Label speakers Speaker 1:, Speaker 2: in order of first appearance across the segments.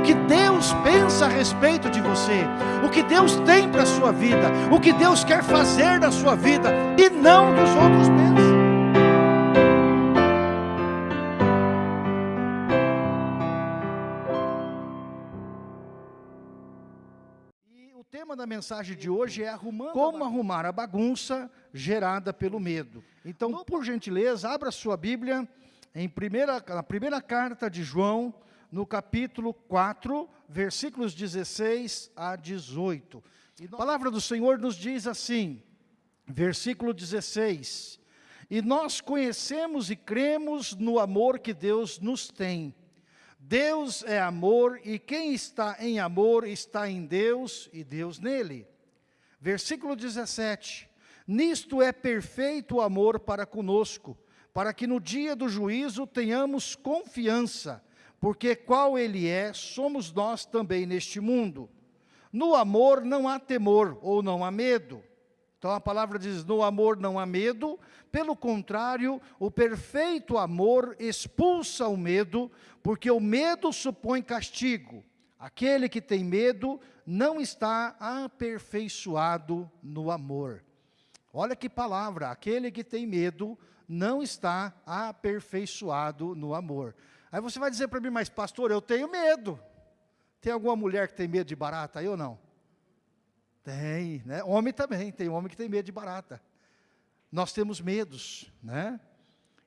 Speaker 1: o que Deus pensa a respeito de você, o que Deus tem para a sua vida, o que Deus quer fazer na sua vida, e não dos outros pensam. tema da mensagem de hoje é arrumando como arrumar a bagunça gerada pelo medo. Então, por gentileza, abra sua Bíblia em primeira, na primeira carta de João, no capítulo 4, versículos 16 a 18. A palavra do Senhor nos diz assim, versículo 16, E nós conhecemos e cremos no amor que Deus nos tem, Deus é amor e quem está em amor está em Deus e Deus nele. Versículo 17. Nisto é perfeito o amor para conosco, para que no dia do juízo tenhamos confiança, porque qual ele é, somos nós também neste mundo. No amor não há temor ou não há medo. Então a palavra diz: no amor não há medo, pelo contrário, o perfeito amor expulsa o medo, porque o medo supõe castigo. Aquele que tem medo não está aperfeiçoado no amor. Olha que palavra, aquele que tem medo não está aperfeiçoado no amor. Aí você vai dizer para mim, mas pastor, eu tenho medo. Tem alguma mulher que tem medo de barata aí ou não? Tem, né? Homem também, tem homem que tem medo de barata nós temos medos, né?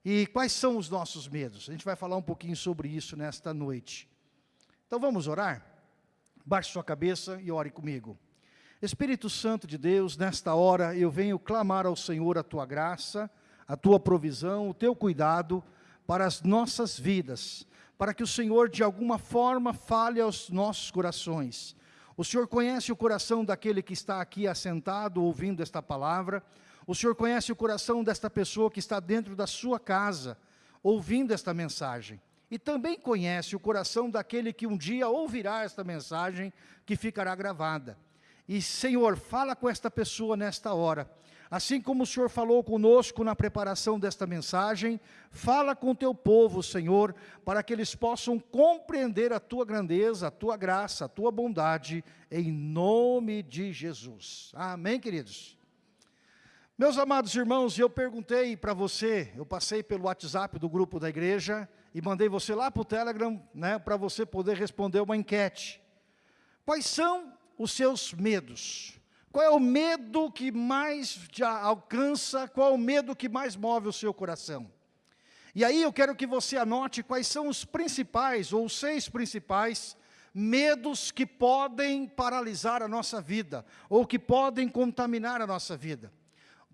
Speaker 1: E quais são os nossos medos? A gente vai falar um pouquinho sobre isso nesta noite. Então vamos orar? Baixe sua cabeça e ore comigo. Espírito Santo de Deus, nesta hora eu venho clamar ao Senhor a tua graça, a tua provisão, o teu cuidado para as nossas vidas, para que o Senhor de alguma forma fale aos nossos corações. O Senhor conhece o coração daquele que está aqui assentado ouvindo esta palavra, o Senhor conhece o coração desta pessoa que está dentro da sua casa, ouvindo esta mensagem. E também conhece o coração daquele que um dia ouvirá esta mensagem, que ficará gravada. E, Senhor, fala com esta pessoa nesta hora. Assim como o Senhor falou conosco na preparação desta mensagem, fala com o teu povo, Senhor, para que eles possam compreender a tua grandeza, a tua graça, a tua bondade, em nome de Jesus. Amém, queridos? Meus amados irmãos, eu perguntei para você, eu passei pelo WhatsApp do grupo da igreja e mandei você lá para o Telegram, né, para você poder responder uma enquete. Quais são os seus medos? Qual é o medo que mais alcança? Qual é o medo que mais move o seu coração? E aí eu quero que você anote quais são os principais, ou seis principais, medos que podem paralisar a nossa vida, ou que podem contaminar a nossa vida.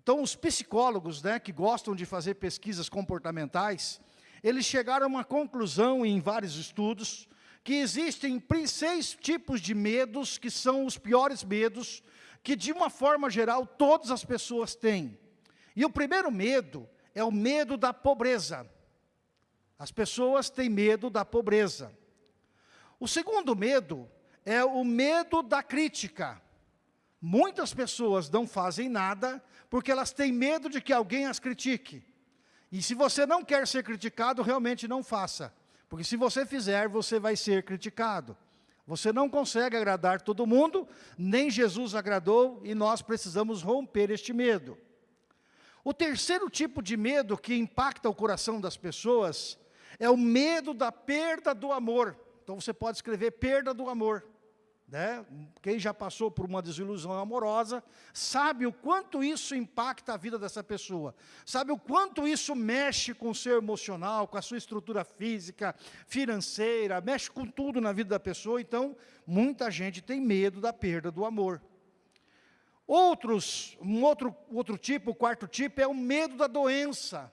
Speaker 1: Então, os psicólogos, né, que gostam de fazer pesquisas comportamentais, eles chegaram a uma conclusão em vários estudos, que existem seis tipos de medos, que são os piores medos, que de uma forma geral todas as pessoas têm. E o primeiro medo é o medo da pobreza. As pessoas têm medo da pobreza. O segundo medo é o medo da crítica. Muitas pessoas não fazem nada porque elas têm medo de que alguém as critique. E se você não quer ser criticado, realmente não faça. Porque se você fizer, você vai ser criticado. Você não consegue agradar todo mundo, nem Jesus agradou, e nós precisamos romper este medo. O terceiro tipo de medo que impacta o coração das pessoas é o medo da perda do amor. Então você pode escrever perda do amor. Né? Quem já passou por uma desilusão amorosa, sabe o quanto isso impacta a vida dessa pessoa. Sabe o quanto isso mexe com o seu emocional, com a sua estrutura física, financeira, mexe com tudo na vida da pessoa. Então, muita gente tem medo da perda do amor. Outros, um outro, outro tipo, o quarto tipo, é o medo da doença.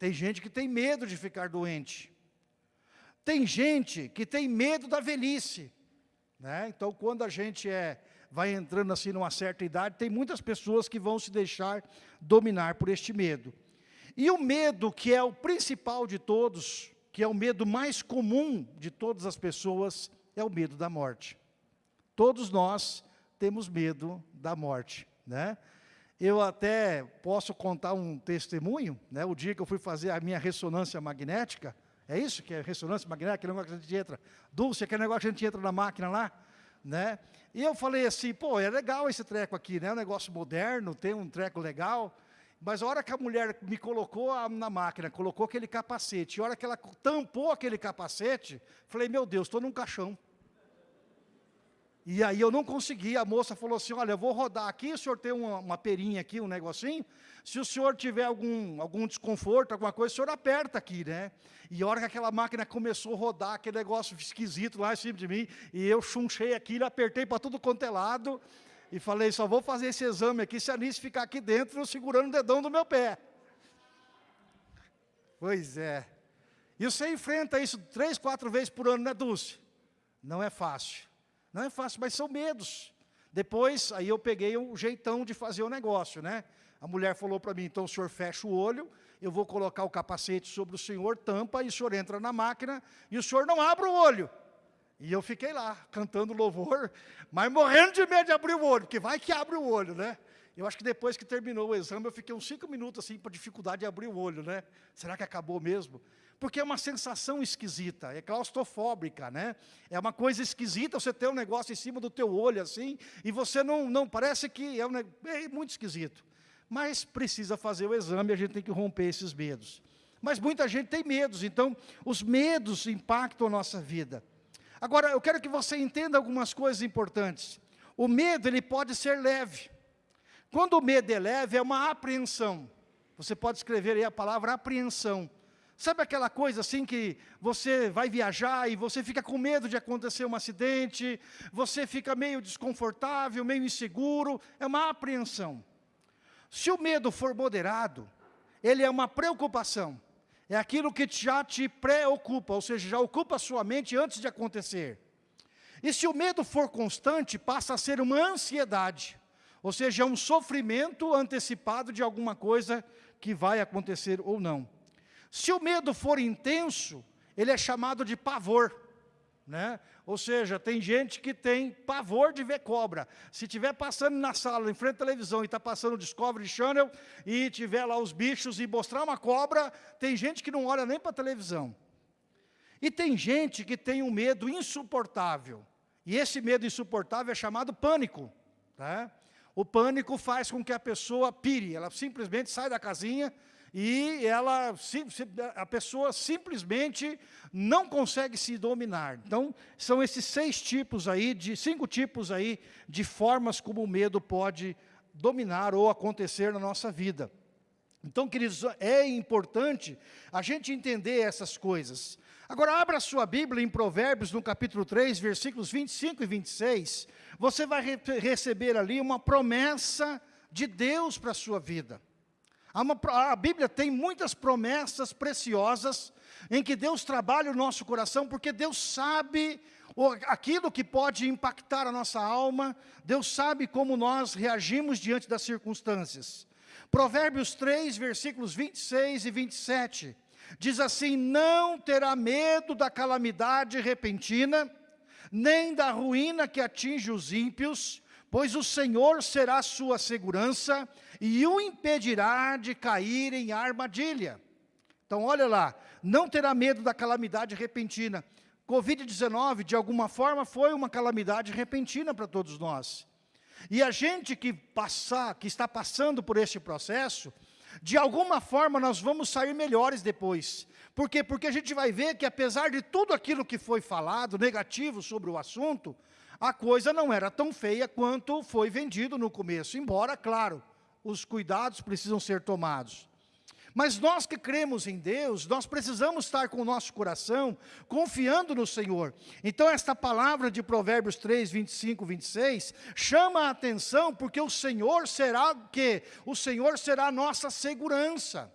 Speaker 1: Tem gente que tem medo de ficar doente. Tem gente que tem medo da velhice. Né? Então, quando a gente é, vai entrando assim numa certa idade, tem muitas pessoas que vão se deixar dominar por este medo. E o medo, que é o principal de todos, que é o medo mais comum de todas as pessoas, é o medo da morte. Todos nós temos medo da morte. Né? Eu até posso contar um testemunho, né? o dia que eu fui fazer a minha ressonância magnética, É isso que é ressonância magnética, aquele negócio que a gente entra. Dulce, aquele negócio que a gente entra na máquina lá. Né? E eu falei assim, pô, é legal esse treco aqui, né? É um negócio moderno, tem um treco legal. Mas a hora que a mulher me colocou na máquina, colocou aquele capacete, e a hora que ela tampou aquele capacete, falei, meu Deus, estou num caixão. E aí eu não consegui, a moça falou assim, olha, eu vou rodar aqui, o senhor tem uma, uma perinha aqui, um negocinho, se o senhor tiver algum, algum desconforto, alguma coisa, o senhor aperta aqui, né? E a hora que aquela máquina começou a rodar, aquele negócio esquisito lá em cima de mim, e eu chunchei aquilo, apertei para tudo quanto é lado, e falei, só vou fazer esse exame aqui se a Anice ficar aqui dentro, segurando o dedão do meu pé. Pois é. E você enfrenta isso três, quatro vezes por ano, né, Dulce? Não é fácil. Não é fácil, mas são medos. Depois, aí eu peguei um jeitão de fazer o negócio, né? A mulher falou para mim, então o senhor fecha o olho, eu vou colocar o capacete sobre o senhor, tampa, e o senhor entra na máquina, e o senhor não abre o olho. E eu fiquei lá, cantando louvor, mas morrendo de medo de abrir o olho, porque vai que abre o olho, né? Eu acho que depois que terminou o exame, eu fiquei uns cinco minutos assim, para dificuldade de abrir o olho, né? Será que acabou mesmo? Porque é uma sensação esquisita, é claustrofóbica, né? É uma coisa esquisita você ter um negócio em cima do teu olho assim, e você não, não parece que é, um, é muito esquisito. Mas precisa fazer o exame, a gente tem que romper esses medos. Mas muita gente tem medos, então os medos impactam a nossa vida. Agora, eu quero que você entenda algumas coisas importantes. O medo, ele pode ser leve. Quando o medo é leve, é uma apreensão. Você pode escrever aí a palavra apreensão. Sabe aquela coisa assim que você vai viajar e você fica com medo de acontecer um acidente, você fica meio desconfortável, meio inseguro, é uma apreensão. Se o medo for moderado, ele é uma preocupação, é aquilo que já te preocupa, ou seja, já ocupa a sua mente antes de acontecer. E se o medo for constante, passa a ser uma ansiedade, ou seja, é um sofrimento antecipado de alguma coisa que vai acontecer ou não. Se o medo for intenso, ele é chamado de pavor. Né? Ou seja, tem gente que tem pavor de ver cobra. Se estiver passando na sala, em frente à televisão, e está passando o Discovery Channel, e tiver lá os bichos e mostrar uma cobra, tem gente que não olha nem para a televisão. E tem gente que tem um medo insuportável. E esse medo insuportável é chamado pânico. Tá? O pânico faz com que a pessoa pire, ela simplesmente sai da casinha, e ela, a pessoa simplesmente não consegue se dominar. Então, são esses seis tipos aí, de cinco tipos aí de formas como o medo pode dominar ou acontecer na nossa vida. Então, queridos, é importante a gente entender essas coisas. Agora, abra sua Bíblia em Provérbios, no capítulo 3, versículos 25 e 26. Você vai re receber ali uma promessa de Deus para a sua vida. Uma, a Bíblia tem muitas promessas preciosas em que Deus trabalha o nosso coração, porque Deus sabe aquilo que pode impactar a nossa alma, Deus sabe como nós reagimos diante das circunstâncias. Provérbios 3, versículos 26 e 27, diz assim, não terá medo da calamidade repentina, nem da ruína que atinge os ímpios, pois o Senhor será sua segurança e o impedirá de cair em armadilha. Então, olha lá, não terá medo da calamidade repentina. Covid-19, de alguma forma, foi uma calamidade repentina para todos nós. E a gente que, passar, que está passando por este processo, de alguma forma nós vamos sair melhores depois. Por quê? Porque a gente vai ver que apesar de tudo aquilo que foi falado, negativo sobre o assunto, a coisa não era tão feia quanto foi vendido no começo. Embora, claro, os cuidados precisam ser tomados. Mas nós que cremos em Deus, nós precisamos estar com o nosso coração confiando no Senhor. Então esta palavra de Provérbios 3, 25, 26, chama a atenção porque o Senhor será o quê? O Senhor será a nossa segurança.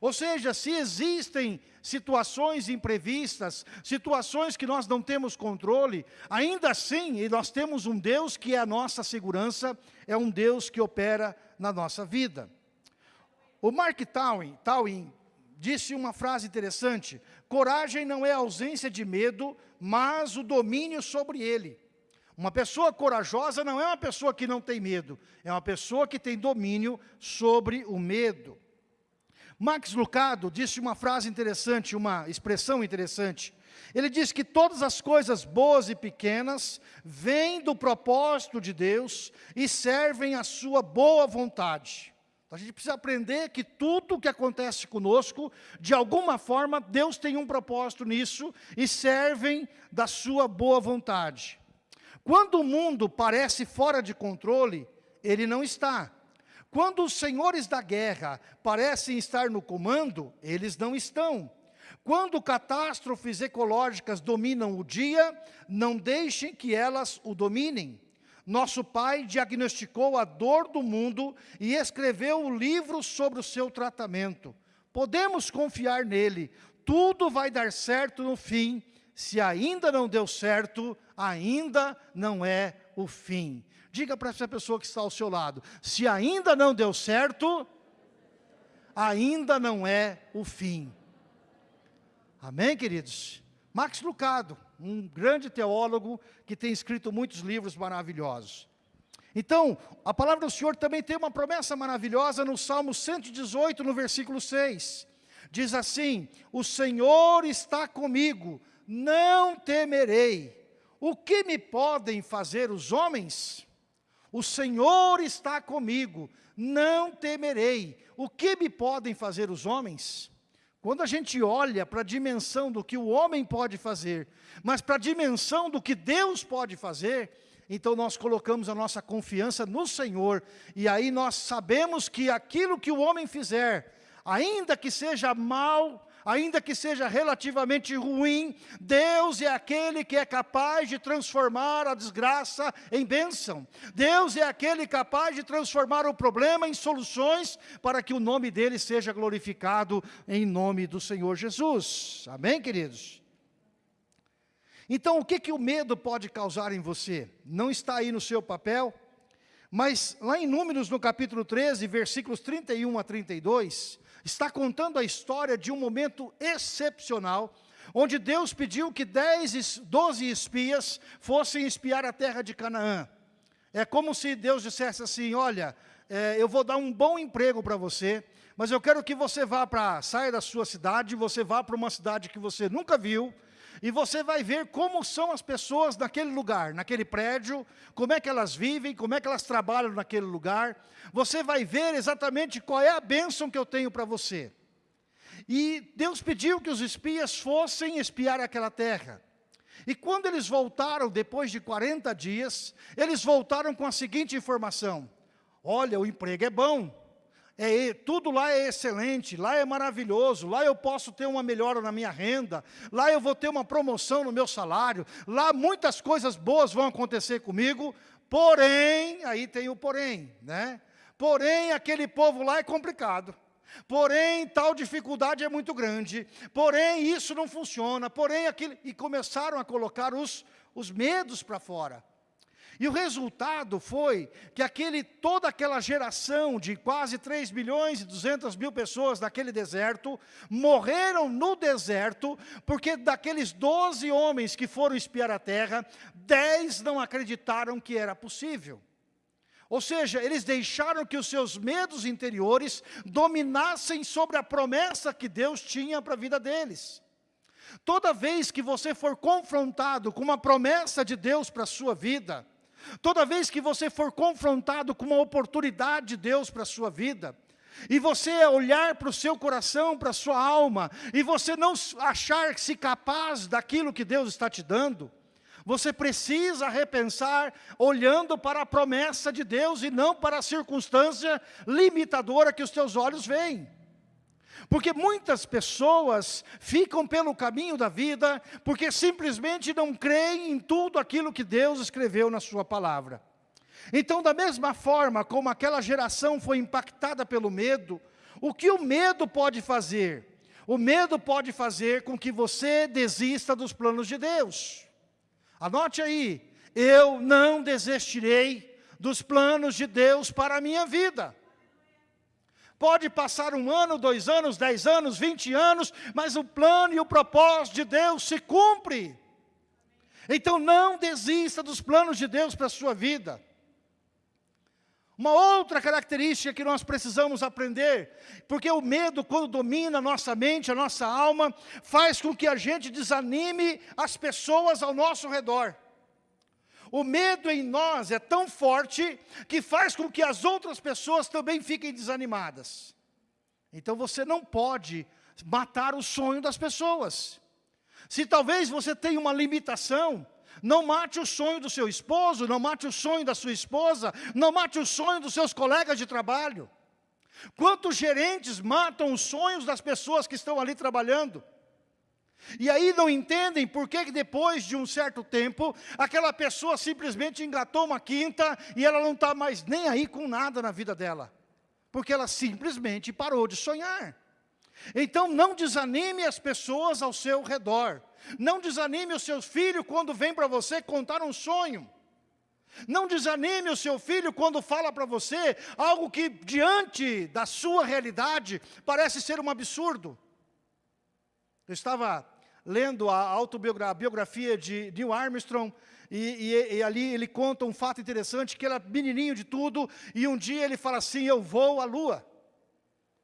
Speaker 1: Ou seja, se existem situações imprevistas, situações que nós não temos controle, ainda assim, e nós temos um Deus que é a nossa segurança, é um Deus que opera na nossa vida. O Mark Twain, Twain disse uma frase interessante, coragem não é ausência de medo, mas o domínio sobre ele. Uma pessoa corajosa não é uma pessoa que não tem medo, é uma pessoa que tem domínio sobre o medo. Max Lucado disse uma frase interessante, uma expressão interessante. Ele diz que todas as coisas boas e pequenas vêm do propósito de Deus e servem à sua boa vontade. A gente precisa aprender que tudo o que acontece conosco, de alguma forma, Deus tem um propósito nisso e servem da sua boa vontade. Quando o mundo parece fora de controle, ele não está. Quando os senhores da guerra parecem estar no comando, eles não estão. Quando catástrofes ecológicas dominam o dia, não deixem que elas o dominem. Nosso pai diagnosticou a dor do mundo e escreveu o livro sobre o seu tratamento. Podemos confiar nele. Tudo vai dar certo no fim. Se ainda não deu certo, ainda não é o fim. Diga para essa pessoa que está ao seu lado, se ainda não deu certo, ainda não é o fim. Amém, queridos? Max Lucado, um grande teólogo que tem escrito muitos livros maravilhosos. Então, a palavra do Senhor também tem uma promessa maravilhosa no Salmo 118, no versículo 6. Diz assim, o Senhor está comigo, não temerei. O que me podem fazer os homens? O Senhor está comigo, não temerei. O que me podem fazer os homens? Quando a gente olha para a dimensão do que o homem pode fazer, mas para a dimensão do que Deus pode fazer, então nós colocamos a nossa confiança no Senhor, e aí nós sabemos que aquilo que o homem fizer, ainda que seja mal, ainda que seja relativamente ruim, Deus é aquele que é capaz de transformar a desgraça em bênção. Deus é aquele capaz de transformar o problema em soluções para que o nome dele seja glorificado em nome do Senhor Jesus. Amém, queridos? Então, o que, que o medo pode causar em você? Não está aí no seu papel, mas lá em Números, no capítulo 13, versículos 31 a 32, está contando a história de um momento excepcional, onde Deus pediu que 10, 12 espias fossem espiar a terra de Canaã. É como se Deus dissesse assim, olha, é, eu vou dar um bom emprego para você, mas eu quero que você vá para, saia da sua cidade, você vá para uma cidade que você nunca viu, e você vai ver como são as pessoas naquele lugar, naquele prédio, como é que elas vivem, como é que elas trabalham naquele lugar. Você vai ver exatamente qual é a bênção que eu tenho para você. E Deus pediu que os espias fossem espiar aquela terra. E quando eles voltaram, depois de 40 dias, eles voltaram com a seguinte informação, olha, o emprego é bom, é, tudo lá é excelente, lá é maravilhoso, lá eu posso ter uma melhora na minha renda, lá eu vou ter uma promoção no meu salário, lá muitas coisas boas vão acontecer comigo, porém, aí tem o porém, né? Porém, aquele povo lá é complicado. Porém, tal dificuldade é muito grande. Porém, isso não funciona. Porém, aquilo... E começaram a colocar os, os medos para fora. E o resultado foi que aquele, toda aquela geração de quase 3 milhões e 200 mil pessoas naquele deserto, morreram no deserto, porque daqueles 12 homens que foram espiar a terra, 10 não acreditaram que era possível. Ou seja, eles deixaram que os seus medos interiores dominassem sobre a promessa que Deus tinha para a vida deles. Toda vez que você for confrontado com uma promessa de Deus para a sua vida, Toda vez que você for confrontado com uma oportunidade de Deus para a sua vida, e você olhar para o seu coração, para a sua alma, e você não achar-se capaz daquilo que Deus está te dando, você precisa repensar olhando para a promessa de Deus e não para a circunstância limitadora que os teus olhos veem. Porque muitas pessoas ficam pelo caminho da vida porque simplesmente não creem em tudo aquilo que Deus escreveu na sua palavra. Então, da mesma forma como aquela geração foi impactada pelo medo, o que o medo pode fazer? O medo pode fazer com que você desista dos planos de Deus. Anote aí, eu não desistirei dos planos de Deus para a minha vida. Pode passar um ano, dois anos, dez anos, vinte anos, mas o plano e o propósito de Deus se cumpre. Então não desista dos planos de Deus para a sua vida. Uma outra característica que nós precisamos aprender, porque o medo, quando domina a nossa mente, a nossa alma, faz com que a gente desanime as pessoas ao nosso redor. O medo em nós é tão forte que faz com que as outras pessoas também fiquem desanimadas. Então você não pode matar o sonho das pessoas. Se talvez você tenha uma limitação, não mate o sonho do seu esposo, não mate o sonho da sua esposa, não mate o sonho dos seus colegas de trabalho. Quantos gerentes matam os sonhos das pessoas que estão ali trabalhando? E aí não entendem por que depois de um certo tempo, aquela pessoa simplesmente engatou uma quinta e ela não está mais nem aí com nada na vida dela. Porque ela simplesmente parou de sonhar. Então não desanime as pessoas ao seu redor. Não desanime o seu filho quando vem para você contar um sonho. Não desanime o seu filho quando fala para você algo que diante da sua realidade parece ser um absurdo. Eu estava lendo a autobiografia de Neil Armstrong e, e, e, ali ele conta um fato interessante, que ele é menininho de tudo, e um dia ele fala assim, eu vou à lua.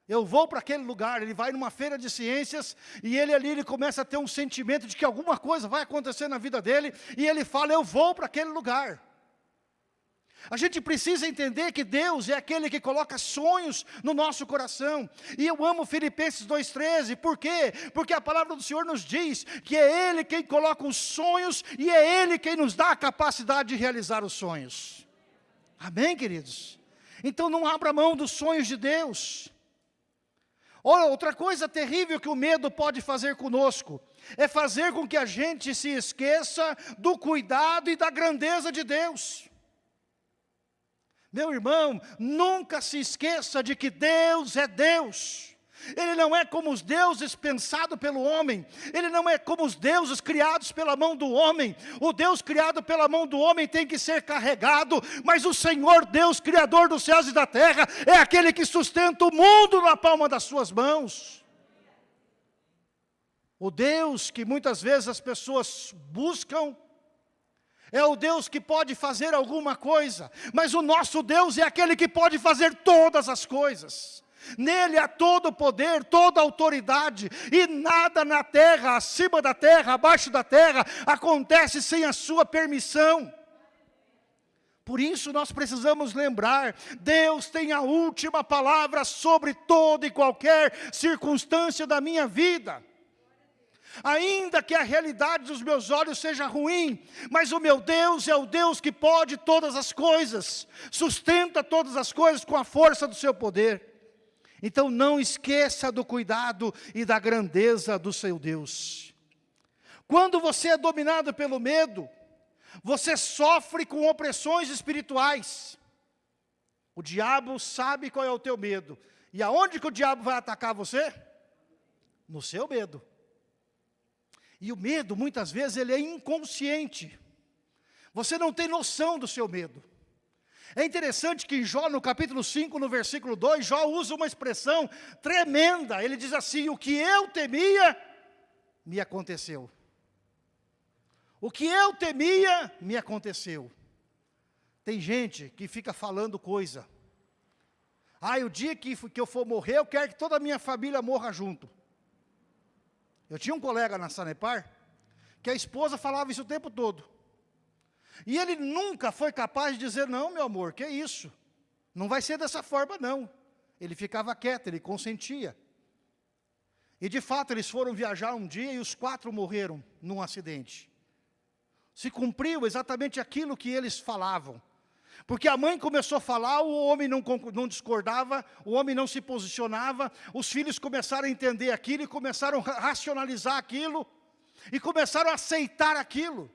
Speaker 1: Eu vou para aquele lugar, ele vai numa feira de ciências e ele ali ele começa a ter um sentimento de que alguma coisa vai acontecer na vida dele e ele fala, eu vou para aquele lugar. A gente precisa entender que Deus é aquele que coloca sonhos no nosso coração. E eu amo Filipenses 2,13, por quê? Porque a palavra do Senhor nos diz que é Ele quem coloca os sonhos e é Ele quem nos dá a capacidade de realizar os sonhos. Amém, queridos? Então não abra mão dos sonhos de Deus. Outra coisa terrível que o medo pode fazer conosco, é fazer com que a gente se esqueça do cuidado e da grandeza de Deus. Meu irmão, nunca se esqueça de que Deus é Deus. Ele não é como os deuses pensados pelo homem. Ele não é como os deuses criados pela mão do homem. O Deus criado pela mão do homem tem que ser carregado, mas o Senhor Deus, Criador dos céus e da terra, é aquele que sustenta o mundo na palma das suas mãos. O Deus que muitas vezes as pessoas buscam, é o Deus que pode fazer alguma coisa, mas o nosso Deus é aquele que pode fazer todas as coisas. Nele há todo o poder, toda a autoridade, e nada na terra, acima da terra, abaixo da terra, acontece sem a sua permissão. Por isso nós precisamos lembrar, Deus tem a última palavra sobre toda e qualquer circunstância da minha vida. Ainda que a realidade dos meus olhos seja ruim, mas o meu Deus é o Deus que pode todas as coisas, sustenta todas as coisas com a força do seu poder. Então não esqueça do cuidado e da grandeza do seu Deus. Quando você é dominado pelo medo, você sofre com opressões espirituais. O diabo sabe qual é o teu medo. E aonde que o diabo vai atacar você? No seu medo. E o medo, muitas vezes, ele é inconsciente. Você não tem noção do seu medo. É interessante que em Jó, no capítulo 5, no versículo 2, Jó usa uma expressão tremenda. Ele diz assim, o que eu temia, me aconteceu. O que eu temia, me aconteceu. Tem gente que fica falando coisa. Ah, o dia que, que eu for morrer, eu quero que toda a minha família morra junto. Eu tinha um colega na Sanepar, que a esposa falava isso o tempo todo. E ele nunca foi capaz de dizer, não, meu amor, que é isso? Não vai ser dessa forma, não. Ele ficava quieto, ele consentia. E de fato eles foram viajar um dia e os quatro morreram num acidente. Se cumpriu exatamente aquilo que eles falavam. Porque a mãe começou a falar, o homem não, não, discordava, o homem não se posicionava, os filhos começaram a entender aquilo e começaram a racionalizar aquilo, e começaram a aceitar aquilo.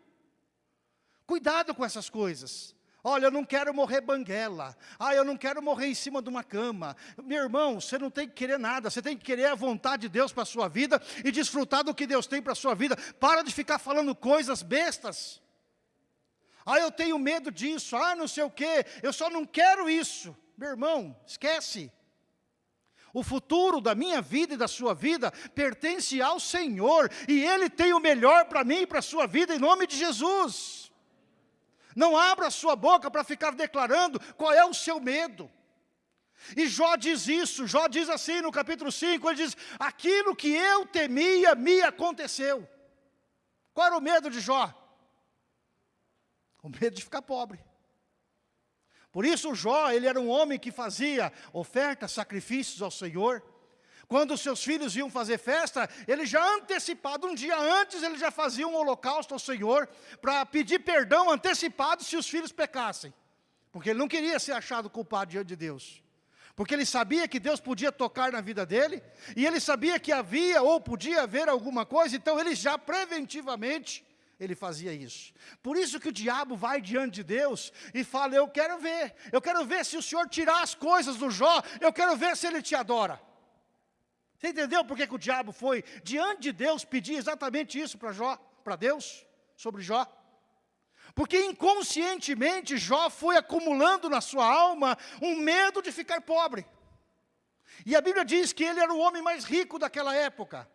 Speaker 1: Cuidado com essas coisas. Olha, eu não quero morrer banguela. Ah, eu não quero morrer em cima de uma cama. Meu irmão, você não tem que querer nada. Você tem que querer a vontade de Deus para a sua vida e desfrutar do que Deus tem para a sua vida. Para de ficar falando coisas bestas. Ah, eu tenho medo disso. Ah, não sei o quê. Eu só não quero isso. Meu irmão, esquece. O futuro da minha vida e da sua vida pertence ao Senhor. E Ele tem o melhor para mim e para a sua vida em nome de Jesus. Não abra sua boca para ficar declarando qual é o seu medo. E Jó diz isso, Jó diz assim no capítulo 5, ele diz, aquilo que eu temia me aconteceu. Qual era o medo de Jó? O medo de ficar pobre. Por isso Jó, ele era um homem que fazia ofertas, sacrifícios ao Senhor. Quando seus filhos iam fazer festa, ele já antecipado, um dia antes, ele já fazia um holocausto ao Senhor, para pedir perdão antecipado se os filhos pecassem. Porque ele não queria ser achado culpado diante de Deus. Porque ele sabia que Deus podia tocar na vida dele, e ele sabia que havia ou podia haver alguma coisa, então ele já preventivamente ele fazia isso. Por isso que o diabo vai diante de Deus e fala, eu quero ver, eu quero ver se o Senhor tirar as coisas do Jó, eu quero ver se ele te adora. Você entendeu por que, que o diabo foi diante de Deus pedir exatamente isso para Jó, para Deus, sobre Jó? Porque inconscientemente Jó foi acumulando na sua alma um medo de ficar pobre. E a Bíblia diz que ele era o homem mais rico daquela época.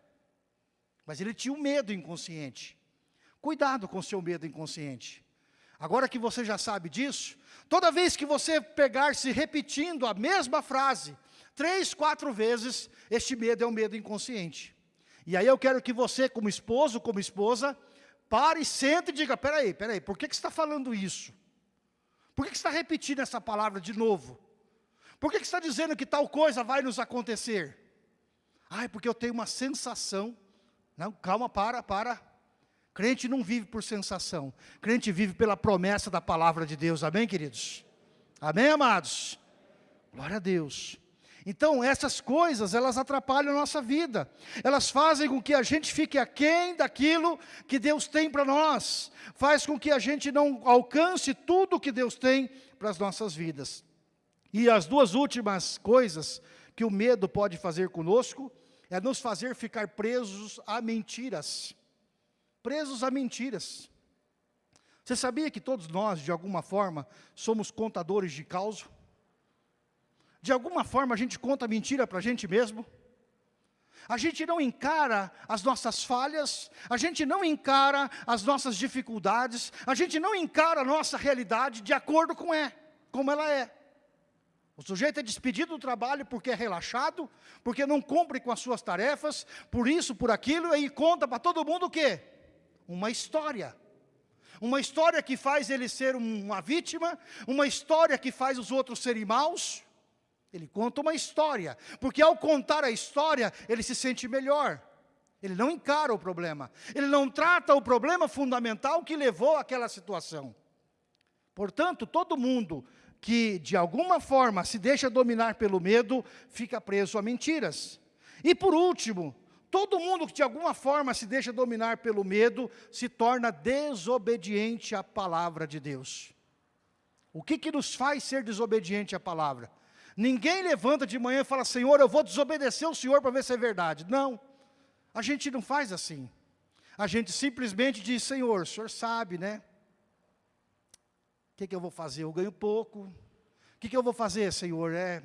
Speaker 1: Mas ele tinha um medo inconsciente. Cuidado com o seu medo inconsciente. Agora que você já sabe disso, toda vez que você pegar se repetindo a mesma frase, três, quatro vezes, este medo é um medo inconsciente. E aí eu quero que você, como esposo, como esposa, pare, sente e diga, peraí, peraí, por que, que você está falando isso? Por que, que você está repetindo essa palavra de novo? Por que, que você está dizendo que tal coisa vai nos acontecer? Ah, é porque eu tenho uma sensação. Não, calma, para, para. Crente não vive por sensação. Crente vive pela promessa da palavra de Deus. Amém, queridos? Amém, amados? Glória a Deus. Então, essas coisas, elas atrapalham a nossa vida. Elas fazem com que a gente fique aquém daquilo que Deus tem para nós. Faz com que a gente não alcance tudo que Deus tem para as nossas vidas. E as duas últimas coisas que o medo pode fazer conosco, é nos fazer ficar presos a mentiras presos a mentiras. Você sabia que todos nós, de alguma forma, somos contadores de causa? De alguma forma a gente conta mentira para a gente mesmo? A gente não encara as nossas falhas, a gente não encara as nossas dificuldades, a gente não encara a nossa realidade de acordo com é, como ela é. O sujeito é despedido do trabalho porque é relaxado, porque não cumpre com as suas tarefas, por isso, por aquilo, e conta para todo mundo o quê? Uma história. Uma história que faz ele ser uma vítima, uma história que faz os outros serem maus. Ele conta uma história, porque ao contar a história, ele se sente melhor. Ele não encara o problema, ele não trata o problema fundamental que levou àquela situação. Portanto, todo mundo que de alguma forma se deixa dominar pelo medo, fica preso a mentiras. E por último, Todo mundo que de alguma forma se deixa dominar pelo medo, se torna desobediente à palavra de Deus. O que, que nos faz ser desobediente à palavra? Ninguém levanta de manhã e fala, Senhor, eu vou desobedecer o Senhor para ver se é verdade. Não, a gente não faz assim. A gente simplesmente diz, Senhor, o Senhor sabe, né? O que, que eu vou fazer? Eu ganho pouco. O que, que eu vou fazer, Senhor? É...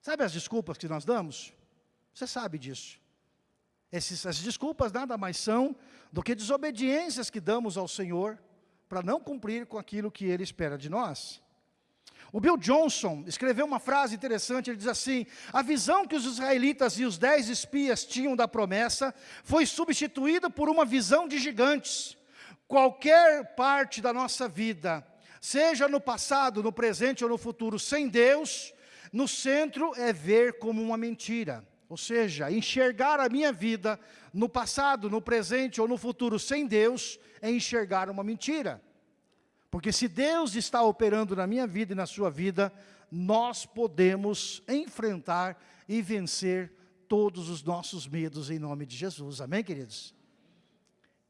Speaker 1: Sabe as desculpas que nós damos? Você sabe disso. Essas desculpas nada mais são do que desobediências que damos ao Senhor para não cumprir com aquilo que Ele espera de nós. O Bill Johnson escreveu uma frase interessante, ele diz assim, a visão que os israelitas e os dez espias tinham da promessa foi substituída por uma visão de gigantes. Qualquer parte da nossa vida, seja no passado, no presente ou no futuro, sem Deus, no centro é ver como uma mentira. Ou seja, enxergar a minha vida no passado, no presente ou no futuro sem Deus, é enxergar uma mentira. Porque se Deus está operando na minha vida e na sua vida, nós podemos enfrentar e vencer todos os nossos medos em nome de Jesus. Amém, queridos?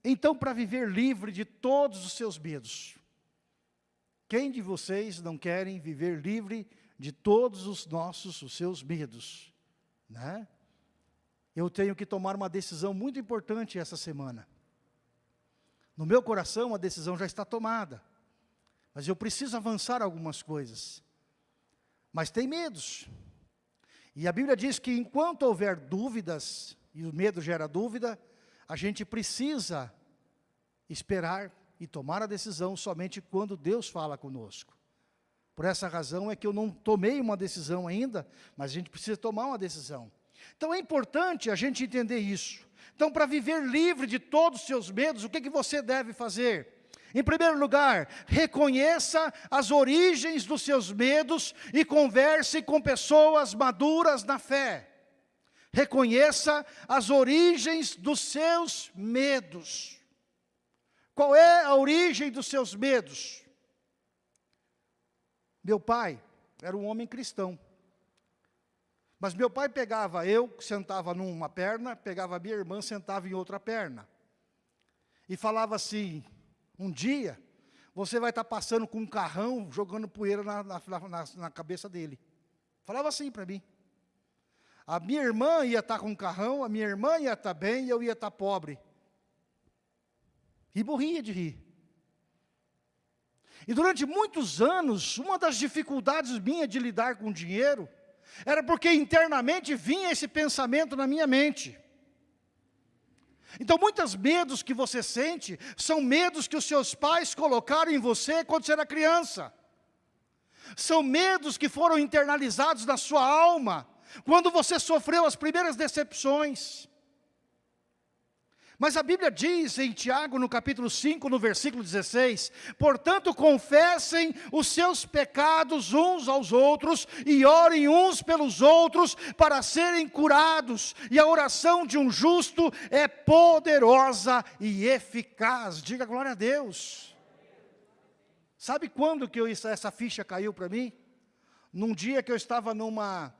Speaker 1: Então, para viver livre de todos os seus medos, quem de vocês não querem viver livre de todos os nossos, os seus medos? Né? Eu tenho que tomar uma decisão muito importante essa semana. No meu coração a decisão já está tomada. Mas eu preciso avançar algumas coisas. Mas tem medos. E a Bíblia diz que enquanto houver dúvidas, e o medo gera dúvida, a gente precisa esperar e tomar a decisão somente quando Deus fala conosco. Por essa razão é que eu não tomei uma decisão ainda, mas a gente precisa tomar uma decisão. Então é importante a gente entender isso. Então, para viver livre de todos os seus medos, o que, que você deve fazer? Em primeiro lugar, reconheça as origens dos seus medos e converse com pessoas maduras na fé. Reconheça as origens dos seus medos. Qual é a origem dos seus medos? Meu pai era um homem cristão. Mas meu pai pegava eu, sentava numa perna, pegava minha irmã, sentava em outra perna. E falava assim, um dia, você vai estar passando com um carrão, jogando poeira na, na, na, na cabeça dele. Falava assim para mim. A minha irmã ia estar com um carrão, a minha irmã ia estar bem e eu ia estar pobre. E morria de rir. E durante muitos anos, uma das dificuldades minha de lidar com dinheiro, era porque internamente vinha esse pensamento na minha mente. Então, muitos medos que você sente, são medos que os seus pais colocaram em você quando você era criança. São medos que foram internalizados na sua alma, quando você sofreu as primeiras decepções. Mas a Bíblia diz em Tiago, no capítulo 5, no versículo 16, portanto confessem os seus pecados uns aos outros e orem uns pelos outros para serem curados, e a oração de um justo é poderosa e eficaz. Diga glória a Deus. Sabe quando que eu, essa ficha caiu para mim? Num dia que eu estava numa,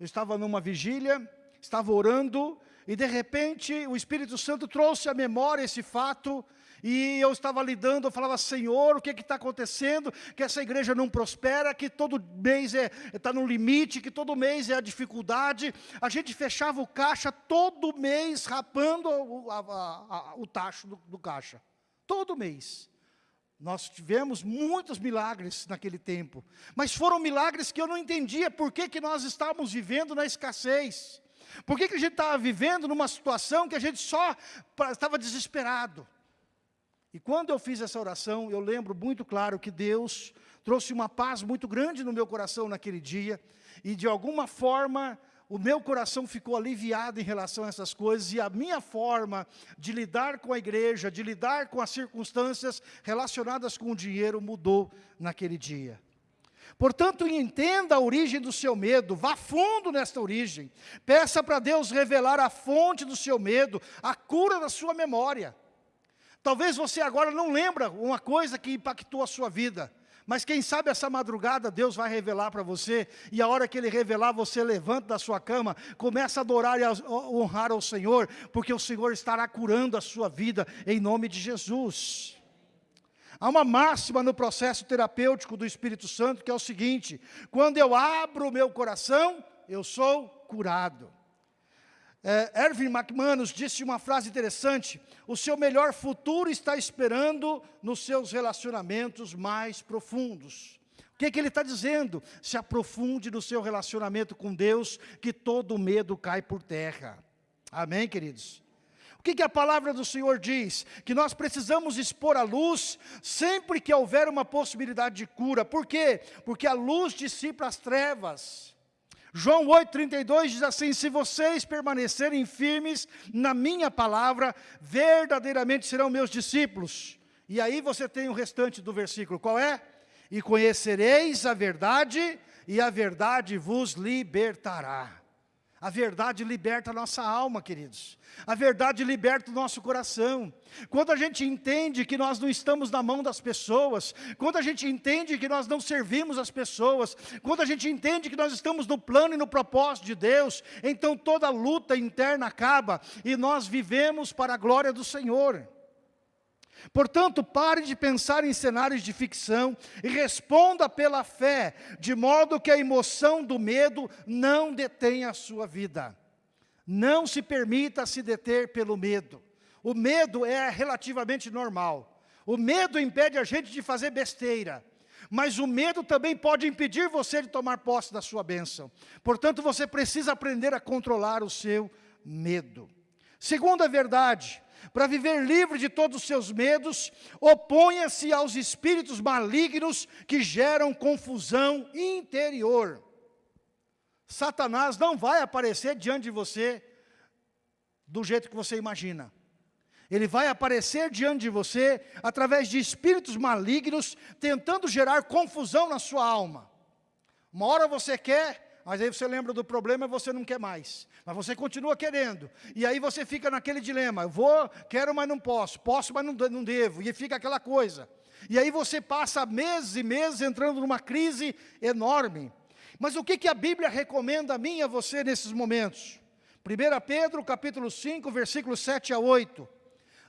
Speaker 1: eu estava numa vigília, estava orando, e de repente o Espírito Santo trouxe à memória esse fato, e eu estava lidando, eu falava, Senhor, o que está acontecendo? Que essa igreja não prospera, que todo mês está é, tá no limite, que todo mês é a dificuldade. A gente fechava o caixa todo mês, rapando o, a, a, o tacho do, do caixa. Todo mês. Nós tivemos muitos milagres naquele tempo, mas foram milagres que eu não entendia por que, que nós estávamos vivendo na escassez. Por que, que a gente estava vivendo numa situação que a gente só estava desesperado? E quando eu fiz essa oração, eu lembro muito claro que Deus trouxe uma paz muito grande no meu coração naquele dia, e de alguma forma o meu coração ficou aliviado em relação a essas coisas, e a minha forma de lidar com a igreja, de lidar com as circunstâncias relacionadas com o dinheiro mudou naquele dia. Portanto, entenda a origem do seu medo, vá fundo nesta origem. Peça para Deus revelar a fonte do seu medo, a cura da sua memória. Talvez você agora não lembra uma coisa que impactou a sua vida, mas quem sabe essa madrugada Deus vai revelar para você, e a hora que Ele revelar, você levanta da sua cama, começa a adorar e a honrar ao Senhor, porque o Senhor estará curando a sua vida, em nome de Jesus. Há uma máxima no processo terapêutico do Espírito Santo que é o seguinte: quando eu abro o meu coração, eu sou curado. É, Erwin McManus disse uma frase interessante: o seu melhor futuro está esperando nos seus relacionamentos mais profundos. O que, é que ele está dizendo? Se aprofunde no seu relacionamento com Deus, que todo medo cai por terra. Amém, queridos? O que, que, a palavra do Senhor diz? Que nós precisamos expor a luz sempre que houver uma possibilidade de cura. Por quê? Porque a luz dissipa as trevas. João 8,32 diz assim, se vocês permanecerem firmes na minha palavra, verdadeiramente serão meus discípulos. E aí você tem o restante do versículo, qual é? E conhecereis a verdade, e a verdade vos libertará. A verdade liberta a nossa alma, queridos. A verdade liberta o nosso coração. Quando a gente entende que nós não estamos na mão das pessoas, quando a gente entende que nós não servimos as pessoas, quando a gente entende que nós estamos no plano e no propósito de Deus, então toda luta interna acaba e nós vivemos para a glória do Senhor. Portanto, pare de pensar em cenários de ficção e responda pela fé, de modo que a emoção do medo não detenha a sua vida. Não se permita se deter pelo medo. O medo é relativamente normal. O medo impede a gente de fazer besteira. Mas o medo também pode impedir você de tomar posse da sua bênção. Portanto, você precisa aprender a controlar o seu medo. Segunda verdade, para viver livre de todos os seus medos, oponha-se aos espíritos malignos que geram confusão interior. Satanás não vai aparecer diante de você do jeito que você imagina. Ele vai aparecer diante de você através de espíritos malignos, tentando gerar confusão na sua alma. Uma hora você quer, mas aí você lembra do problema e você não quer mais. Mas você continua querendo. E aí você fica naquele dilema, eu vou, quero, mas não posso, posso, mas não, não devo. E fica aquela coisa. E aí você passa meses e meses entrando numa crise enorme. Mas o que, que a Bíblia recomenda a mim e a você nesses momentos? 1 Pedro capítulo 5, versículos 7 a 8.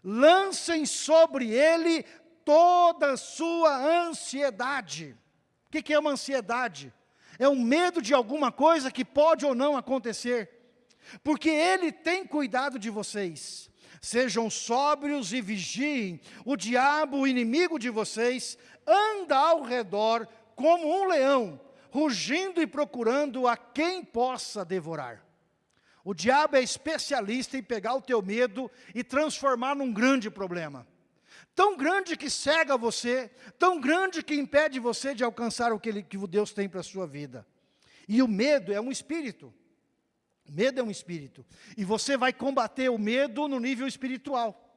Speaker 1: Lancem sobre ele toda a sua ansiedade. O que, que é uma ansiedade? É um medo de alguma coisa que pode ou não acontecer porque Ele tem cuidado de vocês. Sejam sóbrios e vigiem, o diabo, o inimigo de vocês, anda ao redor como um leão, rugindo e procurando a quem possa devorar. O diabo é especialista em pegar o teu medo e transformar num grande problema. Tão grande que cega você, tão grande que impede você de alcançar o que, ele, que Deus tem para a sua vida. E o medo é um espírito. Medo é um espírito. E você vai combater o medo no nível espiritual.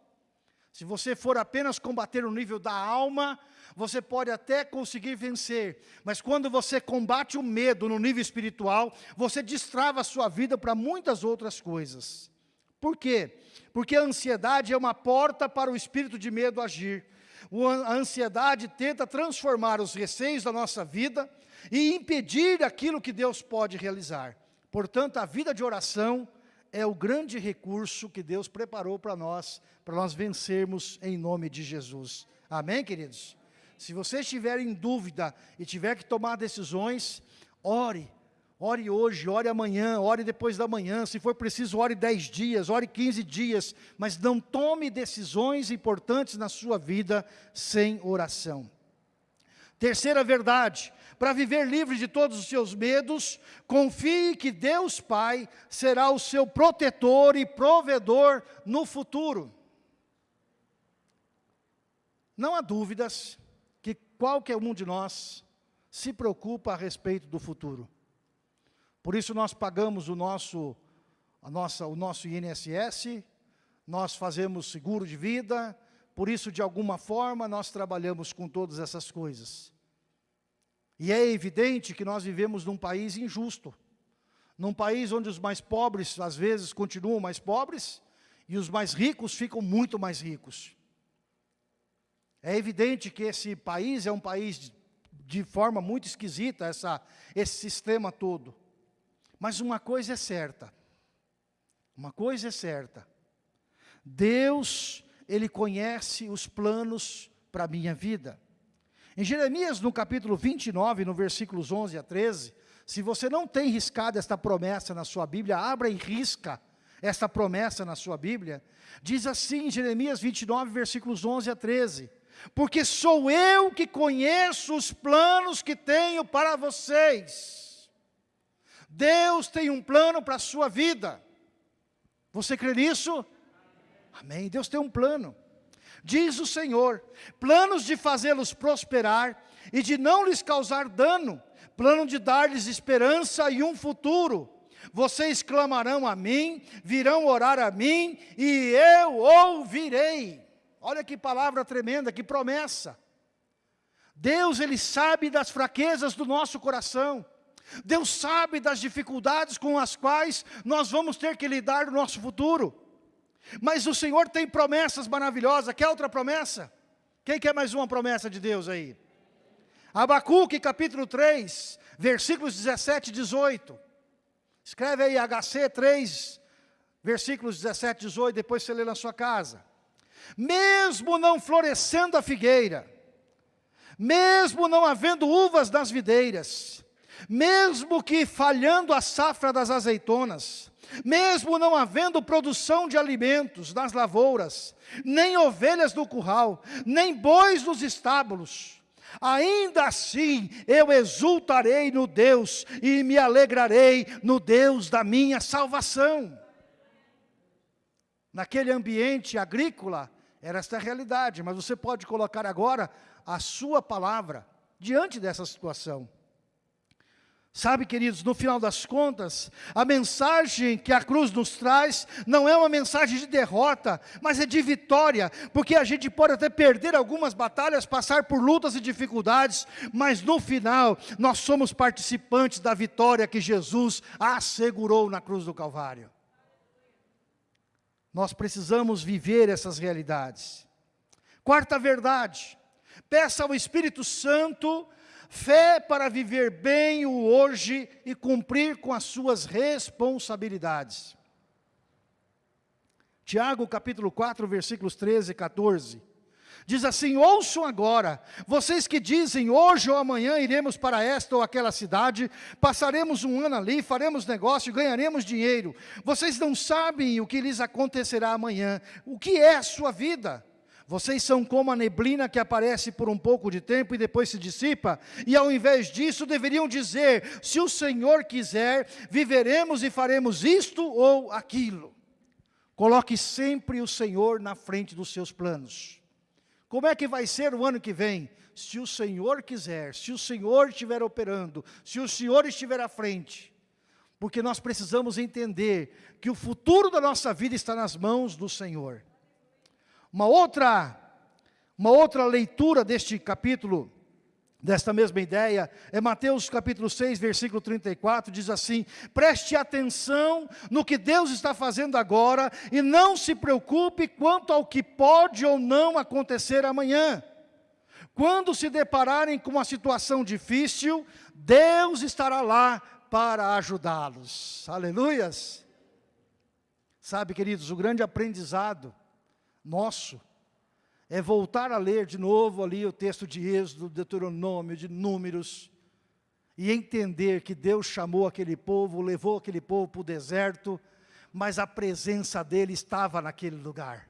Speaker 1: Se você for apenas combater no nível da alma, você pode até conseguir vencer. Mas quando você combate o medo no nível espiritual, você destrava a sua vida para muitas outras coisas. Por quê? Porque a ansiedade é uma porta para o espírito de medo agir. A ansiedade tenta transformar os receios da nossa vida e impedir aquilo que Deus pode realizar. Portanto, a vida de oração é o grande recurso que Deus preparou para nós, para nós vencermos em nome de Jesus. Amém, queridos? Se você estiver em dúvida e tiver que tomar decisões, ore. Ore hoje, ore amanhã, ore depois da manhã, se for preciso, ore 10 dias, ore 15 dias, mas não tome decisões importantes na sua vida sem oração. Terceira verdade, para viver livre de todos os seus medos, confie que Deus Pai será o seu protetor e provedor no futuro. Não há dúvidas que qualquer um de nós se preocupa a respeito do futuro. Por isso nós pagamos o nosso, a nossa, o nosso INSS, nós fazemos seguro de vida, por isso de alguma forma nós trabalhamos com todas essas coisas. E é evidente que nós vivemos num país injusto, num país onde os mais pobres, às vezes, continuam mais pobres, e os mais ricos ficam muito mais ricos. É evidente que esse país é um país de, forma muito esquisita, essa, esse sistema todo. Mas uma coisa é certa, uma coisa é certa, Deus, Ele conhece os planos para a minha vida. Em Jeremias, no capítulo 29, no versículos 11 a 13, se você não tem riscado esta promessa na sua Bíblia, abra e risca esta promessa na sua Bíblia. Diz assim, Jeremias 29, versículos 11 a 13, porque sou eu que conheço os planos que tenho para vocês. Deus tem um plano para a sua vida. Você crê nisso? Amém. Deus tem um plano diz o Senhor, planos de fazê-los prosperar e de não lhes causar dano, plano de dar-lhes esperança e um futuro. Vocês clamarão a mim, virão orar a mim e eu ouvirei. Olha que palavra tremenda, que promessa. Deus, Ele sabe das fraquezas do nosso coração. Deus sabe das dificuldades com as quais nós vamos ter que lidar no nosso futuro. Mas o Senhor tem promessas maravilhosas. Quer outra promessa? Quem quer mais uma promessa de Deus aí? Abacuque capítulo 3, versículos 17 e 18. Escreve aí HC 3, versículos 17 e 18, depois você lê na sua casa. Mesmo não florescendo a figueira, mesmo não havendo uvas nas videiras, mesmo que falhando a safra das azeitonas, mesmo não havendo produção de alimentos nas lavouras, nem ovelhas no curral, nem bois nos estábulos, ainda assim eu exultarei no Deus e me alegrarei no Deus da minha salvação. naquele ambiente agrícola, era esta realidade, mas você pode colocar agora a sua palavra diante dessa situação. Sabe, queridos, no final das contas, a mensagem que a cruz nos traz não é uma mensagem de derrota, mas é de vitória, porque a gente pode até perder algumas batalhas, passar por lutas e dificuldades, mas no final, nós somos participantes da vitória que Jesus assegurou na cruz do Calvário. Nós precisamos viver essas realidades. Quarta verdade, peça ao Espírito Santo Fé para viver bem o hoje e cumprir com as suas responsabilidades. Tiago capítulo 4, versículos 13 e 14. Diz assim, ouçam agora, vocês que dizem, hoje ou amanhã iremos para esta ou aquela cidade, passaremos um ano ali, faremos negócio, ganharemos dinheiro. Vocês não sabem o que lhes acontecerá amanhã. O que é a sua vida? Vocês são como a neblina que aparece por um pouco de tempo e depois se dissipa, e ao invés disso deveriam dizer, se o Senhor quiser, viveremos e faremos isto ou aquilo. Coloque sempre o Senhor na frente dos seus planos. Como é que vai ser o ano que vem? Se o Senhor quiser, se o Senhor estiver operando, se o Senhor estiver à frente. Porque nós precisamos entender que o futuro da nossa vida está nas mãos do Senhor. Uma outra, uma outra leitura deste capítulo, desta mesma ideia, é Mateus capítulo 6, versículo 34, diz assim, preste atenção no que Deus está fazendo agora e não se preocupe quanto ao que pode ou não acontecer amanhã. Quando se depararem com uma situação difícil, Deus estará lá para ajudá-los. Aleluias! Sabe, queridos, o grande aprendizado nosso é voltar a ler de novo ali o texto de Êxodo, Deuteronômio, de Números, e entender que Deus chamou aquele povo, levou aquele povo para o deserto, mas a presença dele estava naquele lugar.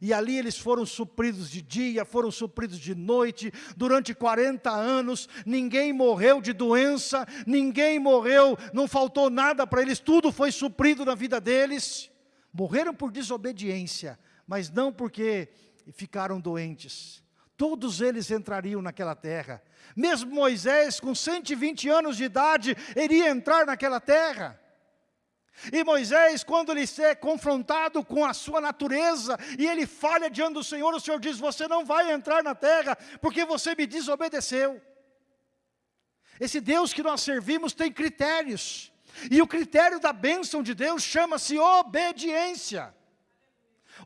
Speaker 1: E ali eles foram supridos de dia, foram supridos de noite, durante 40 anos, ninguém morreu de doença, ninguém morreu, não faltou nada para eles, tudo foi suprido na vida deles. Morreram por desobediência, mas não porque ficaram doentes. Todos eles entrariam naquela terra. Mesmo Moisés, com 120 anos de idade, iria entrar naquela terra. E Moisés, quando ele é confrontado com a sua natureza, e ele falha diante do Senhor, o Senhor diz, você não vai entrar na terra, porque você me desobedeceu. Esse Deus que nós servimos tem critérios, e o critério da bênção de Deus chama-se obediência.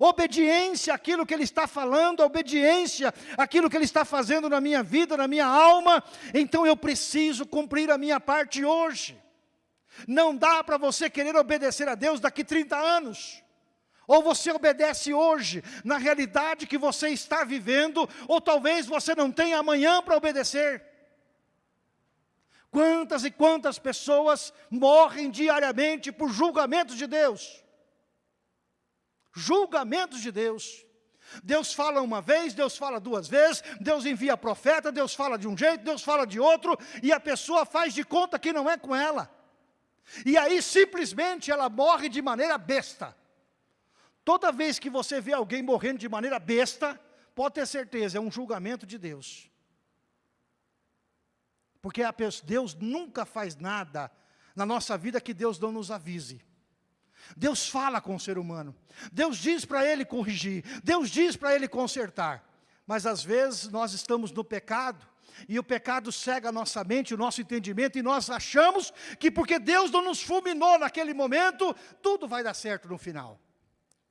Speaker 1: Obediência àquilo que Ele está falando, obediência àquilo que Ele está fazendo na minha vida, na minha alma. Então eu preciso cumprir a minha parte hoje. Não dá para você querer obedecer a Deus daqui 30 anos. Ou você obedece hoje, na realidade que você está vivendo, ou talvez você não tenha amanhã para obedecer. Quantas e quantas pessoas morrem diariamente por julgamentos de Deus? Julgamentos de Deus. Deus fala uma vez, Deus fala duas vezes, Deus envia profeta, Deus fala de um jeito, Deus fala de outro, e a pessoa faz de conta que não é com ela. E aí simplesmente ela morre de maneira besta. Toda vez que você vê alguém morrendo de maneira besta, pode ter certeza, é um julgamento de Deus. Porque Deus nunca faz nada na nossa vida que Deus não nos avise. Deus fala com o ser humano. Deus diz para ele corrigir. Deus diz para ele consertar. Mas às vezes nós estamos no pecado. E o pecado cega a nossa mente, o nosso entendimento. E nós achamos que porque Deus não nos fulminou naquele momento, tudo vai dar certo no final.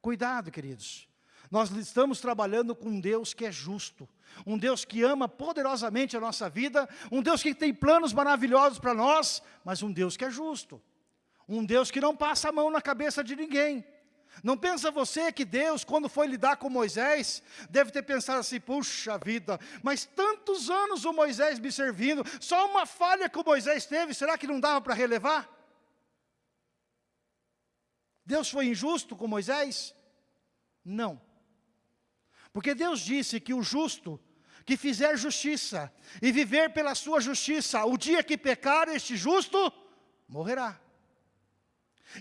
Speaker 1: Cuidado, queridos. Nós estamos trabalhando com um Deus que é justo, um Deus que ama poderosamente a nossa vida, um Deus que tem planos maravilhosos para nós, mas um Deus que é justo. Um Deus que não passa a mão na cabeça de ninguém. Não pensa você que Deus, quando foi lidar com Moisés, deve ter pensado assim, puxa vida, mas tantos anos o Moisés me servindo, só uma falha que o Moisés teve, será que não dava para relevar? Deus foi injusto com Moisés? Não. Porque Deus disse que o justo, que fizer justiça, e viver pela sua justiça, o dia que pecar este justo, morrerá.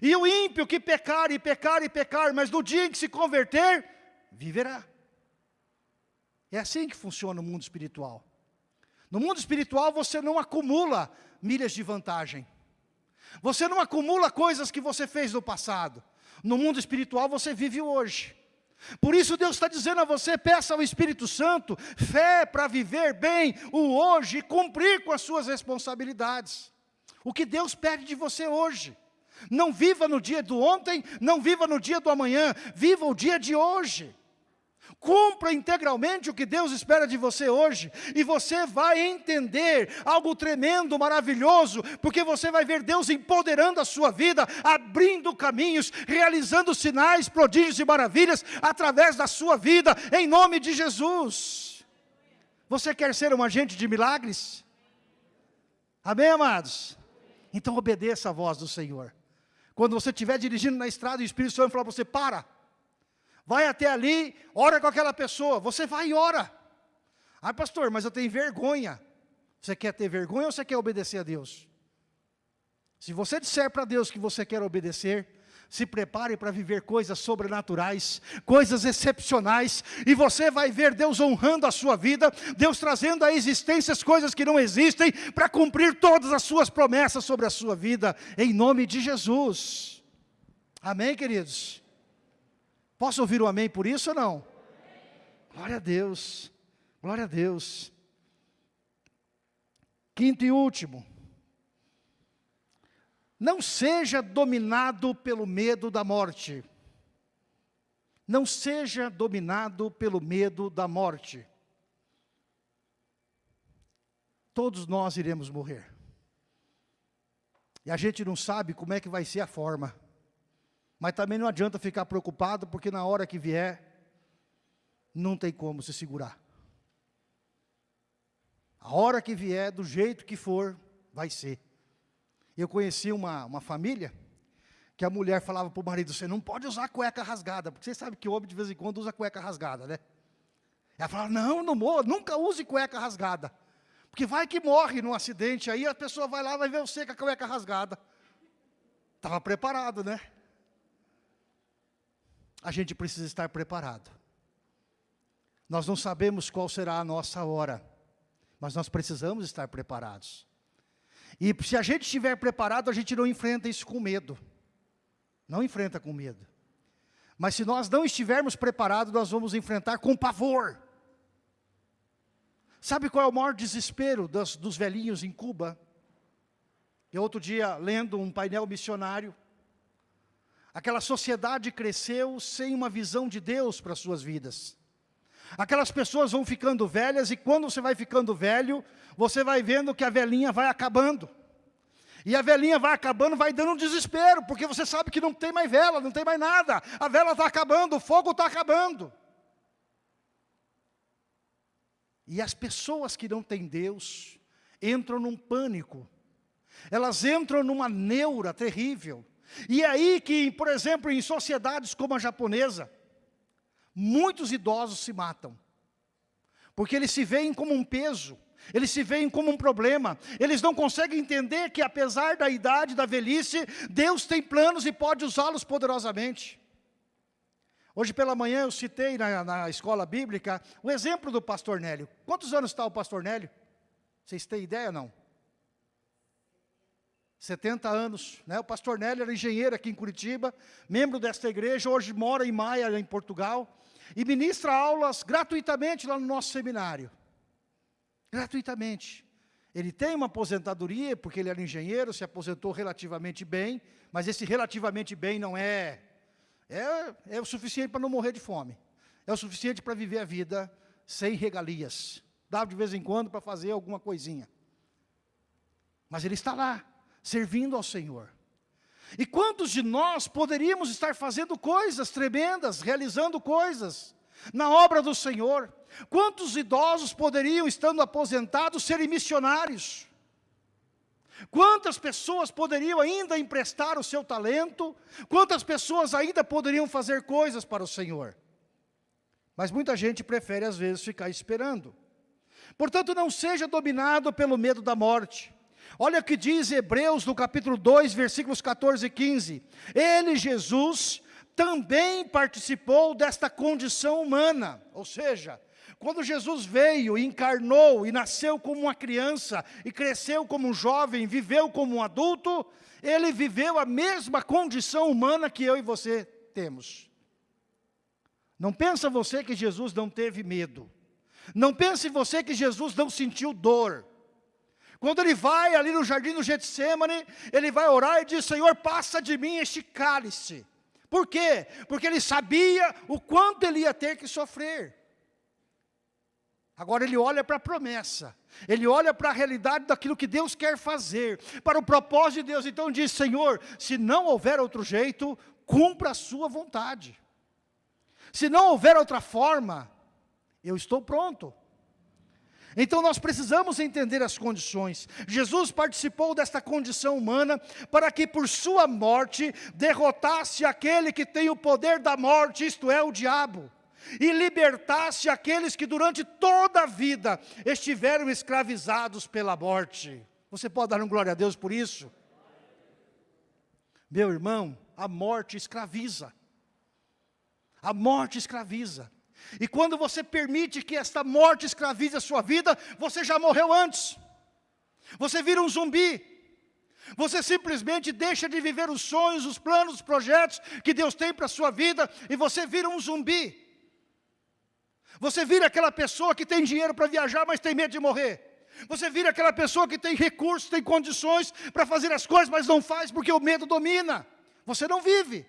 Speaker 1: E o ímpio que pecar e pecar e pecar, mas no dia em que se converter, viverá. É assim que funciona o mundo espiritual. No mundo espiritual você não acumula milhas de vantagem. Você não acumula coisas que você fez no passado. No mundo espiritual você vive hoje. Por isso Deus está dizendo a você, peça ao Espírito Santo, fé para viver bem o hoje e cumprir com as suas responsabilidades. O que Deus pede de você hoje. Não viva no dia do ontem, não viva no dia do amanhã, viva o dia de hoje. Cumpra integralmente o que Deus espera de você hoje, e você vai entender algo tremendo, maravilhoso, porque você vai ver Deus empoderando a sua vida, abrindo caminhos, realizando sinais, prodígios e maravilhas através da sua vida, em nome de Jesus. Você quer ser um agente de milagres? Amém, amados? Então obedeça a voz do Senhor. Quando você estiver dirigindo na estrada e o Espírito Santo falar para você, para, vai até ali, ora com aquela pessoa, você vai e ora. Ah, pastor, mas eu tenho vergonha. Você quer ter vergonha ou você quer obedecer a Deus? Se você disser para Deus que você quer obedecer, se prepare para viver coisas sobrenaturais, coisas excepcionais, e você vai ver Deus honrando a sua vida, Deus trazendo à existência as coisas que não existem, para cumprir todas as suas promessas sobre a sua vida, em nome de Jesus. Amém, queridos? Posso ouvir um amém por isso ou não? Glória a Deus, glória a Deus. Quinto e último. Não seja dominado pelo medo da morte. Não seja dominado pelo medo da morte. Todos nós iremos morrer. E a gente não sabe como é que vai ser a forma. Mas também não adianta ficar preocupado, porque na hora que vier, não tem como se segurar. A hora que vier, do jeito que for, vai ser. Eu conheci uma, uma família, que a mulher falava para o marido, você não pode usar cueca rasgada, porque você sabe que o homem de vez em quando usa cueca rasgada, né? Ela falava, não, não morra, nunca use cueca rasgada. Porque vai que morre num acidente, aí a pessoa vai lá, vai ver você com a cueca rasgada. Estava preparado, né? a gente precisa estar preparado. Nós não sabemos qual será a nossa hora, mas nós precisamos estar preparados. E se a gente estiver preparado, a gente não enfrenta isso com medo. Não enfrenta com medo. Mas se nós não estivermos preparados, nós vamos enfrentar com pavor. Sabe qual é o maior desespero dos, dos velhinhos em Cuba? Eu outro dia, lendo um painel missionário, Aquela sociedade cresceu sem uma visão de Deus para as suas vidas. Aquelas pessoas vão ficando velhas e quando você vai ficando velho, você vai vendo que a velhinha vai acabando. E a velhinha vai acabando, vai dando um desespero, porque você sabe que não tem mais vela, não tem mais nada. A vela está acabando, o fogo está acabando. E as pessoas que não têm Deus, entram num pânico. Elas entram numa neura terrível. E é aí que, por exemplo, em sociedades como a japonesa, muitos idosos se matam. Porque eles se veem como um peso, eles se veem como um problema, eles não conseguem entender que apesar da idade, da velhice, Deus tem planos e pode usá-los poderosamente. Hoje pela manhã eu citei na, na, escola bíblica o exemplo do pastor Nélio. Quantos anos está o pastor Nélio? Vocês têm ideia ou não? 70 anos, né? o pastor Nélio era engenheiro aqui em Curitiba, membro desta igreja, hoje mora em Maia, em Portugal, e ministra aulas gratuitamente lá no nosso seminário. Gratuitamente. Ele tem uma aposentadoria, porque ele era engenheiro, se aposentou relativamente bem, mas esse relativamente bem não é, é, é o suficiente para não morrer de fome. É o suficiente para viver a vida sem regalias. Dá de vez em quando para fazer alguma coisinha. Mas ele está lá, servindo ao Senhor. E quantos de nós poderíamos estar fazendo coisas tremendas, realizando coisas na obra do Senhor? Quantos idosos poderiam, estando aposentados, serem missionários? Quantas pessoas poderiam ainda emprestar o seu talento? Quantas pessoas ainda poderiam fazer coisas para o Senhor? Mas muita gente prefere, às vezes, ficar esperando. Portanto, não seja dominado pelo medo da morte. Olha o que diz Hebreus no capítulo 2, versículos 14 e 15. Ele, Jesus, também participou desta condição humana, ou seja, quando Jesus veio, encarnou e nasceu como uma criança, e cresceu como um jovem, viveu como um adulto, ele viveu a mesma condição humana que eu e você temos. Não pensa você que Jesus não teve medo. Não pense você que Jesus não sentiu dor. Quando ele vai ali no jardim do Getsemane, ele vai orar e diz, Senhor, passa de mim este cálice. Por quê? Porque ele sabia o quanto ele ia ter que sofrer. Agora ele olha para a promessa, ele olha para a realidade daquilo que Deus quer fazer, para o propósito de Deus. Então diz, Senhor, se não houver outro jeito, cumpra a sua vontade. Se não houver outra forma, eu estou pronto. Então nós precisamos entender as condições. Jesus participou desta condição humana para que por sua morte derrotasse aquele que tem o poder da morte, isto é, o diabo e libertasse aqueles que durante toda a vida estiveram escravizados pela morte. Você pode dar um glória a Deus por isso? Meu irmão, a morte escraviza. A morte escraviza. E quando você permite que esta morte escravize a sua vida, você já morreu antes. Você vira um zumbi. Você simplesmente deixa de viver os sonhos, os planos, os projetos que Deus tem para a sua vida, e você vira um zumbi. Você vira aquela pessoa que tem dinheiro para viajar, mas tem medo de morrer. Você vira aquela pessoa que tem recursos, tem condições para fazer as coisas, mas não faz porque o medo domina. Você não vive.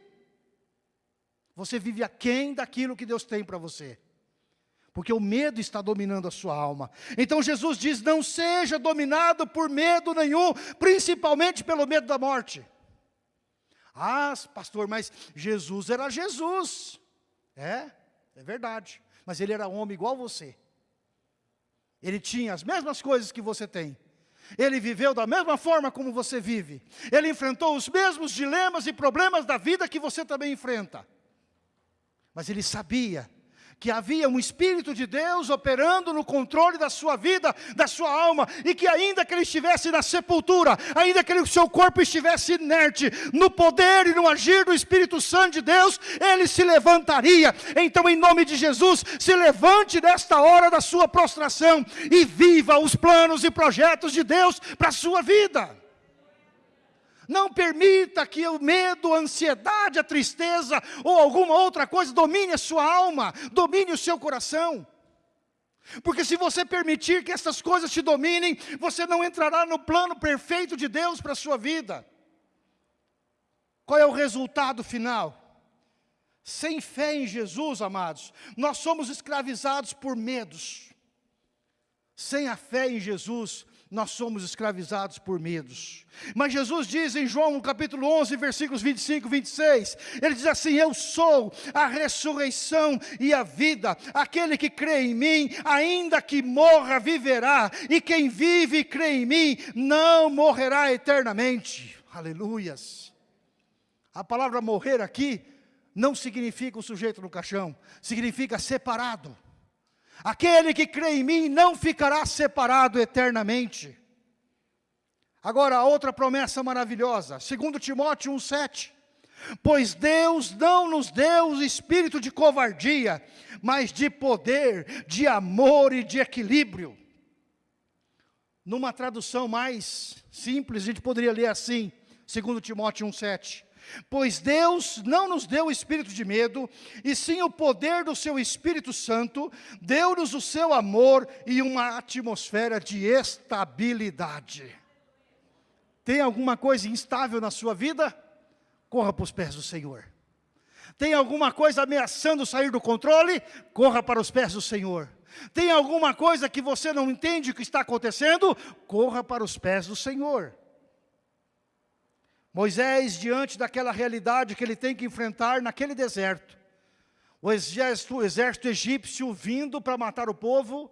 Speaker 1: Você vive aquém daquilo que Deus tem para você. Porque o medo está dominando a sua alma. Então Jesus diz, não seja dominado por medo nenhum, principalmente pelo medo da morte. Ah, pastor, mas Jesus era Jesus. É, é verdade mas ele era homem igual você. Ele tinha as mesmas coisas que você tem. Ele viveu da mesma forma como você vive. Ele enfrentou os mesmos dilemas e problemas da vida que você também enfrenta. Mas ele sabia que havia um Espírito de Deus operando no controle da sua vida, da sua alma, e que ainda que ele estivesse na sepultura, ainda que o seu corpo estivesse inerte, no poder e no agir do Espírito Santo de Deus, ele se levantaria. Então, em nome de Jesus, se levante nesta hora da sua prostração e viva os planos e projetos de Deus para a sua vida. Não permita que o medo, a ansiedade, a tristeza ou alguma outra coisa domine a sua alma, domine o seu coração. Porque se você permitir que essas coisas te dominem, você não entrará no plano perfeito de Deus para a sua vida. Qual é o resultado final? Sem fé em Jesus, amados, nós somos escravizados por medos. Sem a fé em Jesus, nós somos escravizados por medos. Mas Jesus diz em João capítulo 11, versículos 25 e 26, ele diz assim, eu sou a ressurreição e a vida, aquele que crê em mim, ainda que morra, viverá, e quem vive e crê em mim, não morrerá eternamente. Aleluias. A palavra morrer aqui, não significa o sujeito no caixão, significa separado. Aquele que crê em mim não ficará separado eternamente. Agora, a outra promessa maravilhosa, 2 Timóteo 1,7. Pois Deus não nos deu o espírito de covardia, mas de poder, de amor e de equilíbrio. Numa tradução mais simples, a gente poderia ler assim, 2 Timóteo 1,7. Pois Deus não nos deu o espírito de medo, e sim o poder do seu Espírito Santo, deu-nos o seu amor e uma atmosfera de estabilidade. Tem alguma coisa instável na sua vida? Corra para os pés do Senhor. Tem alguma coisa ameaçando sair do controle? Corra para os pés do Senhor. Tem alguma coisa que você não entende que está acontecendo? Corra para os pés do Senhor. Moisés, diante daquela realidade que ele tem que enfrentar naquele deserto, o exército, o exército egípcio vindo para matar o povo,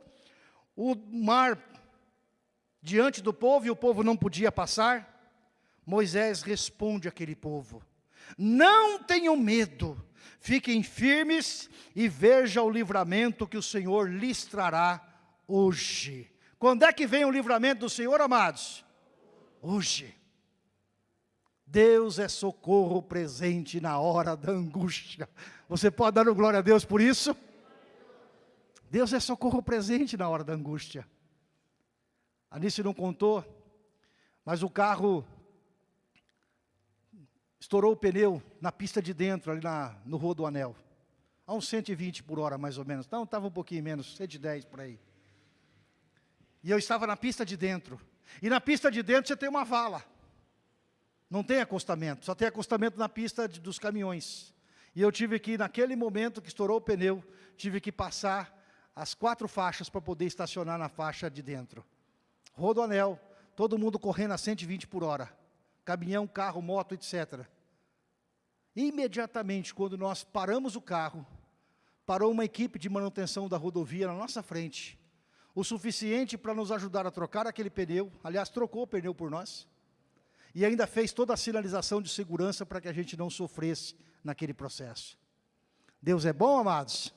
Speaker 1: o mar diante do povo e o povo não podia passar, Moisés responde àquele povo, não tenham medo, fiquem firmes e veja o livramento que o Senhor lhes trará hoje. Quando é que vem o livramento do Senhor, amados? hoje. Deus é socorro presente na hora da angústia. Você pode dar glória a Deus por isso? Deus é socorro presente na hora da angústia. Anice não contou, mas o carro estourou o pneu na pista de dentro, ali na, no Rua do Anel. A uns 120 por hora, mais ou menos. Não, estava um pouquinho menos, 110 por aí. E eu estava na pista de dentro. E na pista de dentro você tem uma vala. Não tem acostamento, só tem acostamento na pista de, dos caminhões. E eu tive que, naquele momento que estourou o pneu, tive que passar as quatro faixas para poder estacionar na faixa de dentro. Rodoanel, todo mundo correndo a 120 por hora. Caminhão, carro, moto, etc. Imediatamente, quando nós paramos o carro, parou uma equipe de manutenção da rodovia na nossa frente. O suficiente para nos ajudar a trocar aquele pneu. Aliás, trocou o pneu por nós e ainda fez toda a sinalização de segurança para que a gente não sofresse naquele processo. Deus é bom, amados?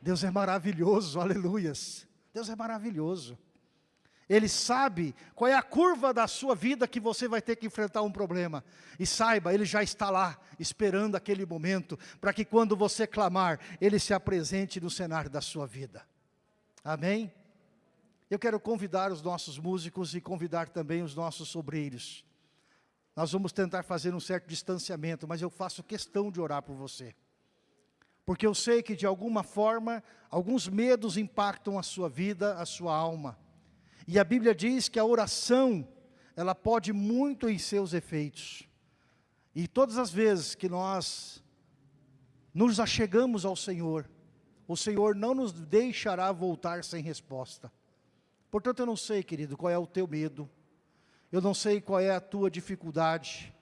Speaker 1: Deus é maravilhoso, aleluias. Deus é maravilhoso. Ele sabe qual é a curva da sua vida que você vai ter que enfrentar um problema. E saiba, Ele já está lá, esperando aquele momento, para que quando você clamar, Ele se apresente no cenário da sua vida. Amém? Eu quero convidar os nossos músicos e convidar também os nossos sobreiros. Nós vamos tentar fazer um certo distanciamento, mas eu faço questão de orar por você. Porque eu sei que de alguma forma, alguns medos impactam a sua vida, a sua alma. E a Bíblia diz que a oração, ela pode muito em seus efeitos. E todas as vezes que nós nos achegamos ao Senhor, o Senhor não nos deixará voltar sem resposta. Portanto, eu não sei, querido, qual é o teu medo, eu não sei qual é a tua dificuldade.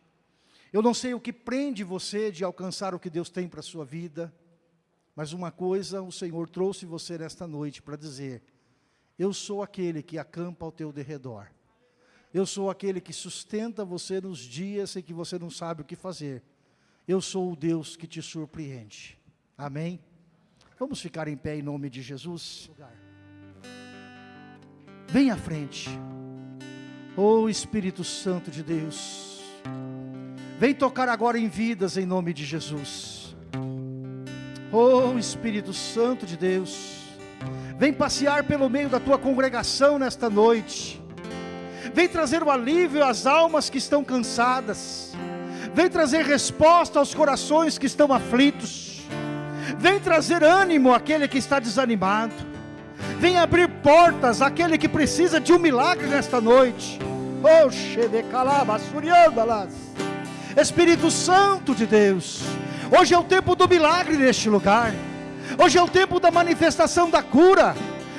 Speaker 1: Eu não sei o que prende você de alcançar o que Deus tem para a sua vida. Mas uma coisa o Senhor trouxe você nesta noite para dizer, eu sou aquele que acampa ao teu derredor. Eu sou aquele que sustenta você nos dias em que você não sabe o que fazer. Eu sou o Deus que te surpreende. Amém? Vamos ficar em pé em nome de Jesus? Vem à frente. Oh Espírito Santo de Deus, vem tocar agora em vidas em nome de Jesus. Oh Espírito Santo de Deus, vem passear pelo meio da tua congregação nesta noite. Vem trazer o alívio às almas que estão cansadas. Vem trazer resposta aos corações que estão aflitos. Vem trazer ânimo àquele que está desanimado. Vem abrir portas àquele que precisa de um milagre nesta noite. Espírito Santo de Deus, hoje é o tempo do milagre neste lugar. Hoje é o tempo da manifestação da cura.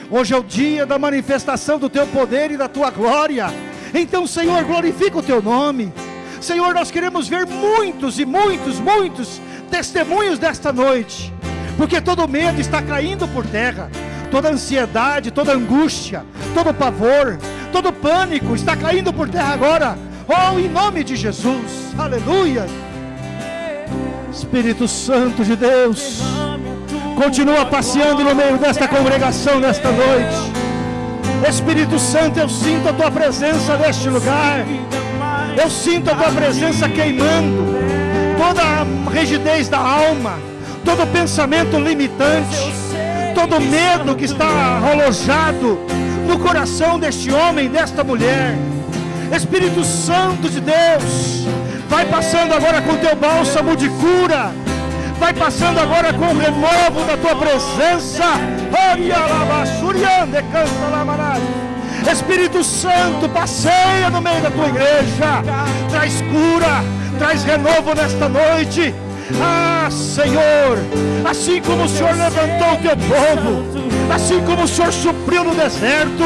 Speaker 1: Hoje é o dia da manifestação do teu poder e da tua glória. Então, Senhor, glorifica o teu nome. Senhor, nós queremos ver muitos e muitos, muitos testemunhos desta noite, porque todo medo está caindo por terra toda ansiedade, toda angústia, todo pavor, todo pânico está caindo por terra agora. Oh, em nome de Jesus, aleluia. Espírito Santo de Deus, continua passeando no meio desta congregação nesta noite. Espírito Santo, eu sinto a tua presença neste lugar. Eu sinto a tua presença queimando toda a rigidez da alma, todo pensamento limitante todo medo que está alojado no coração deste homem, desta mulher. Espírito Santo de Deus, vai passando agora com teu bálsamo de cura, vai passando agora com o renovo da tua presença. Espírito Santo, passeia no meio da tua igreja, traz cura, traz renovo nesta noite ah, Senhor, assim como o Senhor levantou o teu povo, assim como o Senhor supriu no deserto,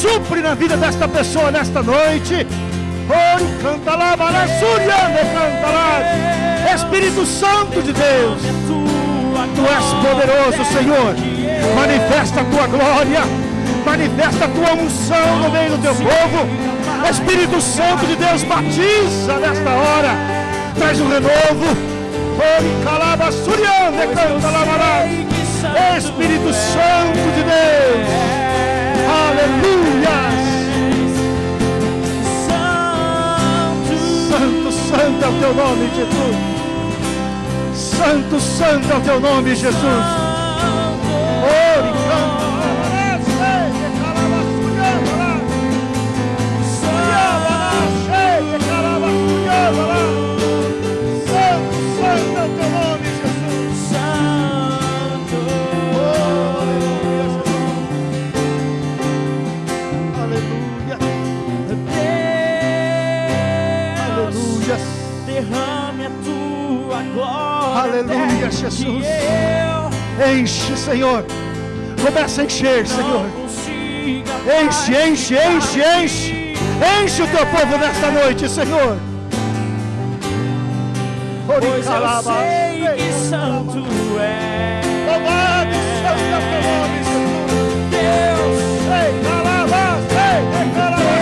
Speaker 1: supre na vida desta pessoa nesta noite. Oh, canta lá, canta lá. Espírito Santo de Deus, Tu és poderoso, Senhor. Manifesta a tua glória, manifesta a tua unção no meio do teu povo. Espírito Santo de Deus, batiza nesta hora, traz um renovo Espírito Santo de Deus. Aleluia. santo é o teu nome, Jesus. Santo, santo é o teu nome, Jesus. Canta. Aleluia, Jesus. Enche, Senhor. Começa a encher, Senhor. Enche, enche, enche, enche. Enche o teu povo nesta noite, Senhor.
Speaker 2: Pois eu sei que santo é.
Speaker 1: Louvado seja o teu nome, Jesus.
Speaker 2: Deus,
Speaker 1: Ei, calaba, ei, calaba,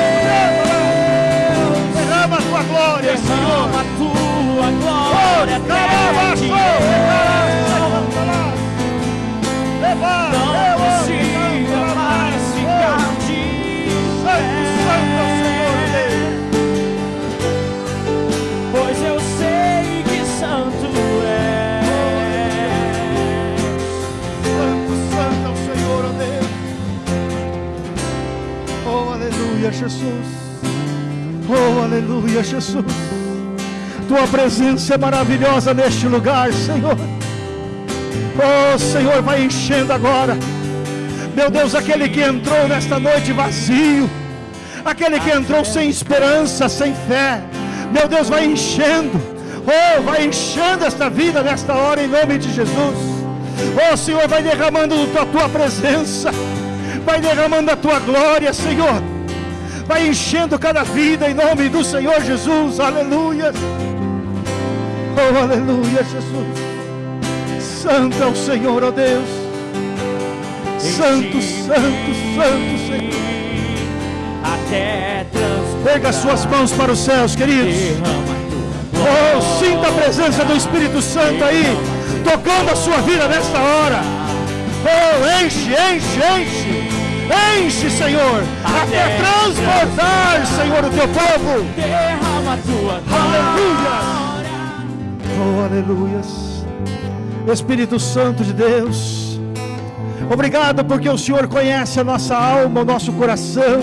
Speaker 1: derrama a tua glória, Senhor.
Speaker 2: A glória. Até que
Speaker 1: Leva,
Speaker 2: Não consiga mais ficar de
Speaker 1: Santo, santo é o Senhor Deus.
Speaker 2: Pois eu sei que santo é.
Speaker 1: Santo, santo é o Senhor, ó Deus. Oh, aleluia, Jesus. Oh, aleluia, Jesus. Tua presença é maravilhosa neste lugar, Senhor. Oh, Senhor, vai enchendo agora. Meu Deus, aquele que entrou nesta noite vazio, aquele que entrou sem esperança, sem fé, meu Deus, vai enchendo. Oh, vai enchendo esta vida nesta hora em nome de Jesus. Oh, Senhor, vai derramando a tua presença, vai derramando a tua glória, Senhor. Vai enchendo cada vida em nome do Senhor Jesus. Aleluia. Oh, aleluia, Jesus. Santo é o Senhor, ó Deus. Santo, santo, santo, Senhor.
Speaker 2: Até.
Speaker 1: Pega suas mãos para os céus, queridos. Oh, sinta a presença do Espírito Santo aí, tocando a sua vida nesta hora. Oh, enche, enche, enche. Enche, Senhor, até transbordar, Senhor, o teu povo.
Speaker 2: derrama a tua
Speaker 1: Aleluia. Oh, aleluias. Espírito Santo de Deus, obrigado porque o Senhor conhece a nossa alma, o nosso coração.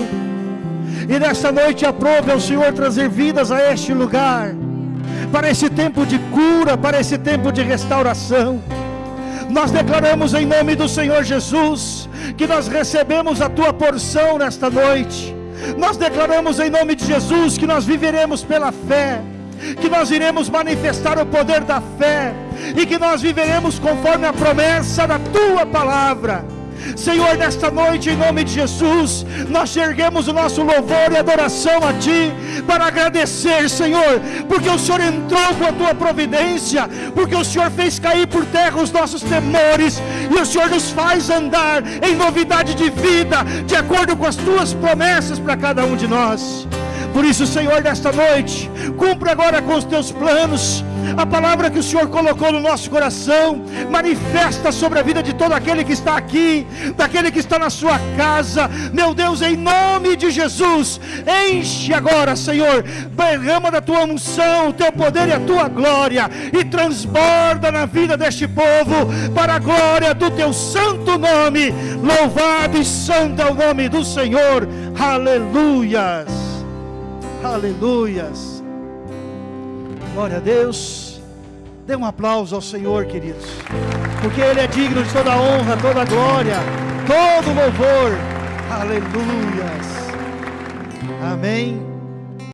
Speaker 1: E nesta noite aprove ao Senhor trazer vidas a este lugar, para esse tempo de cura, para esse tempo de restauração. Nós declaramos em nome do Senhor Jesus que nós recebemos a tua porção nesta noite. Nós declaramos em nome de Jesus que nós viveremos pela fé, que nós iremos manifestar o poder da fé e que nós viveremos conforme a promessa da tua palavra. Senhor, nesta noite, em nome de Jesus, nós erguemos o nosso louvor e adoração a Ti, para agradecer, Senhor, porque o Senhor entrou com a Tua providência, porque o Senhor fez cair por terra os nossos temores, e o Senhor nos faz andar em novidade de vida, de acordo com as Tuas promessas para cada um de nós. Por isso, Senhor, nesta noite, cumpra agora com os teus planos, a palavra que o Senhor colocou no nosso coração, manifesta sobre a vida de todo aquele que está aqui, daquele que está na sua casa, meu Deus, em nome de Jesus, enche agora, Senhor, derrama da tua unção, o teu poder e a tua glória, e transborda na vida deste povo, para a glória do teu santo nome, louvado e santo é o nome do Senhor, aleluias. Aleluias. Glória a Deus. Dê um aplauso ao Senhor, queridos. Porque Ele é digno de toda honra, toda glória, todo louvor. Aleluias. Amém.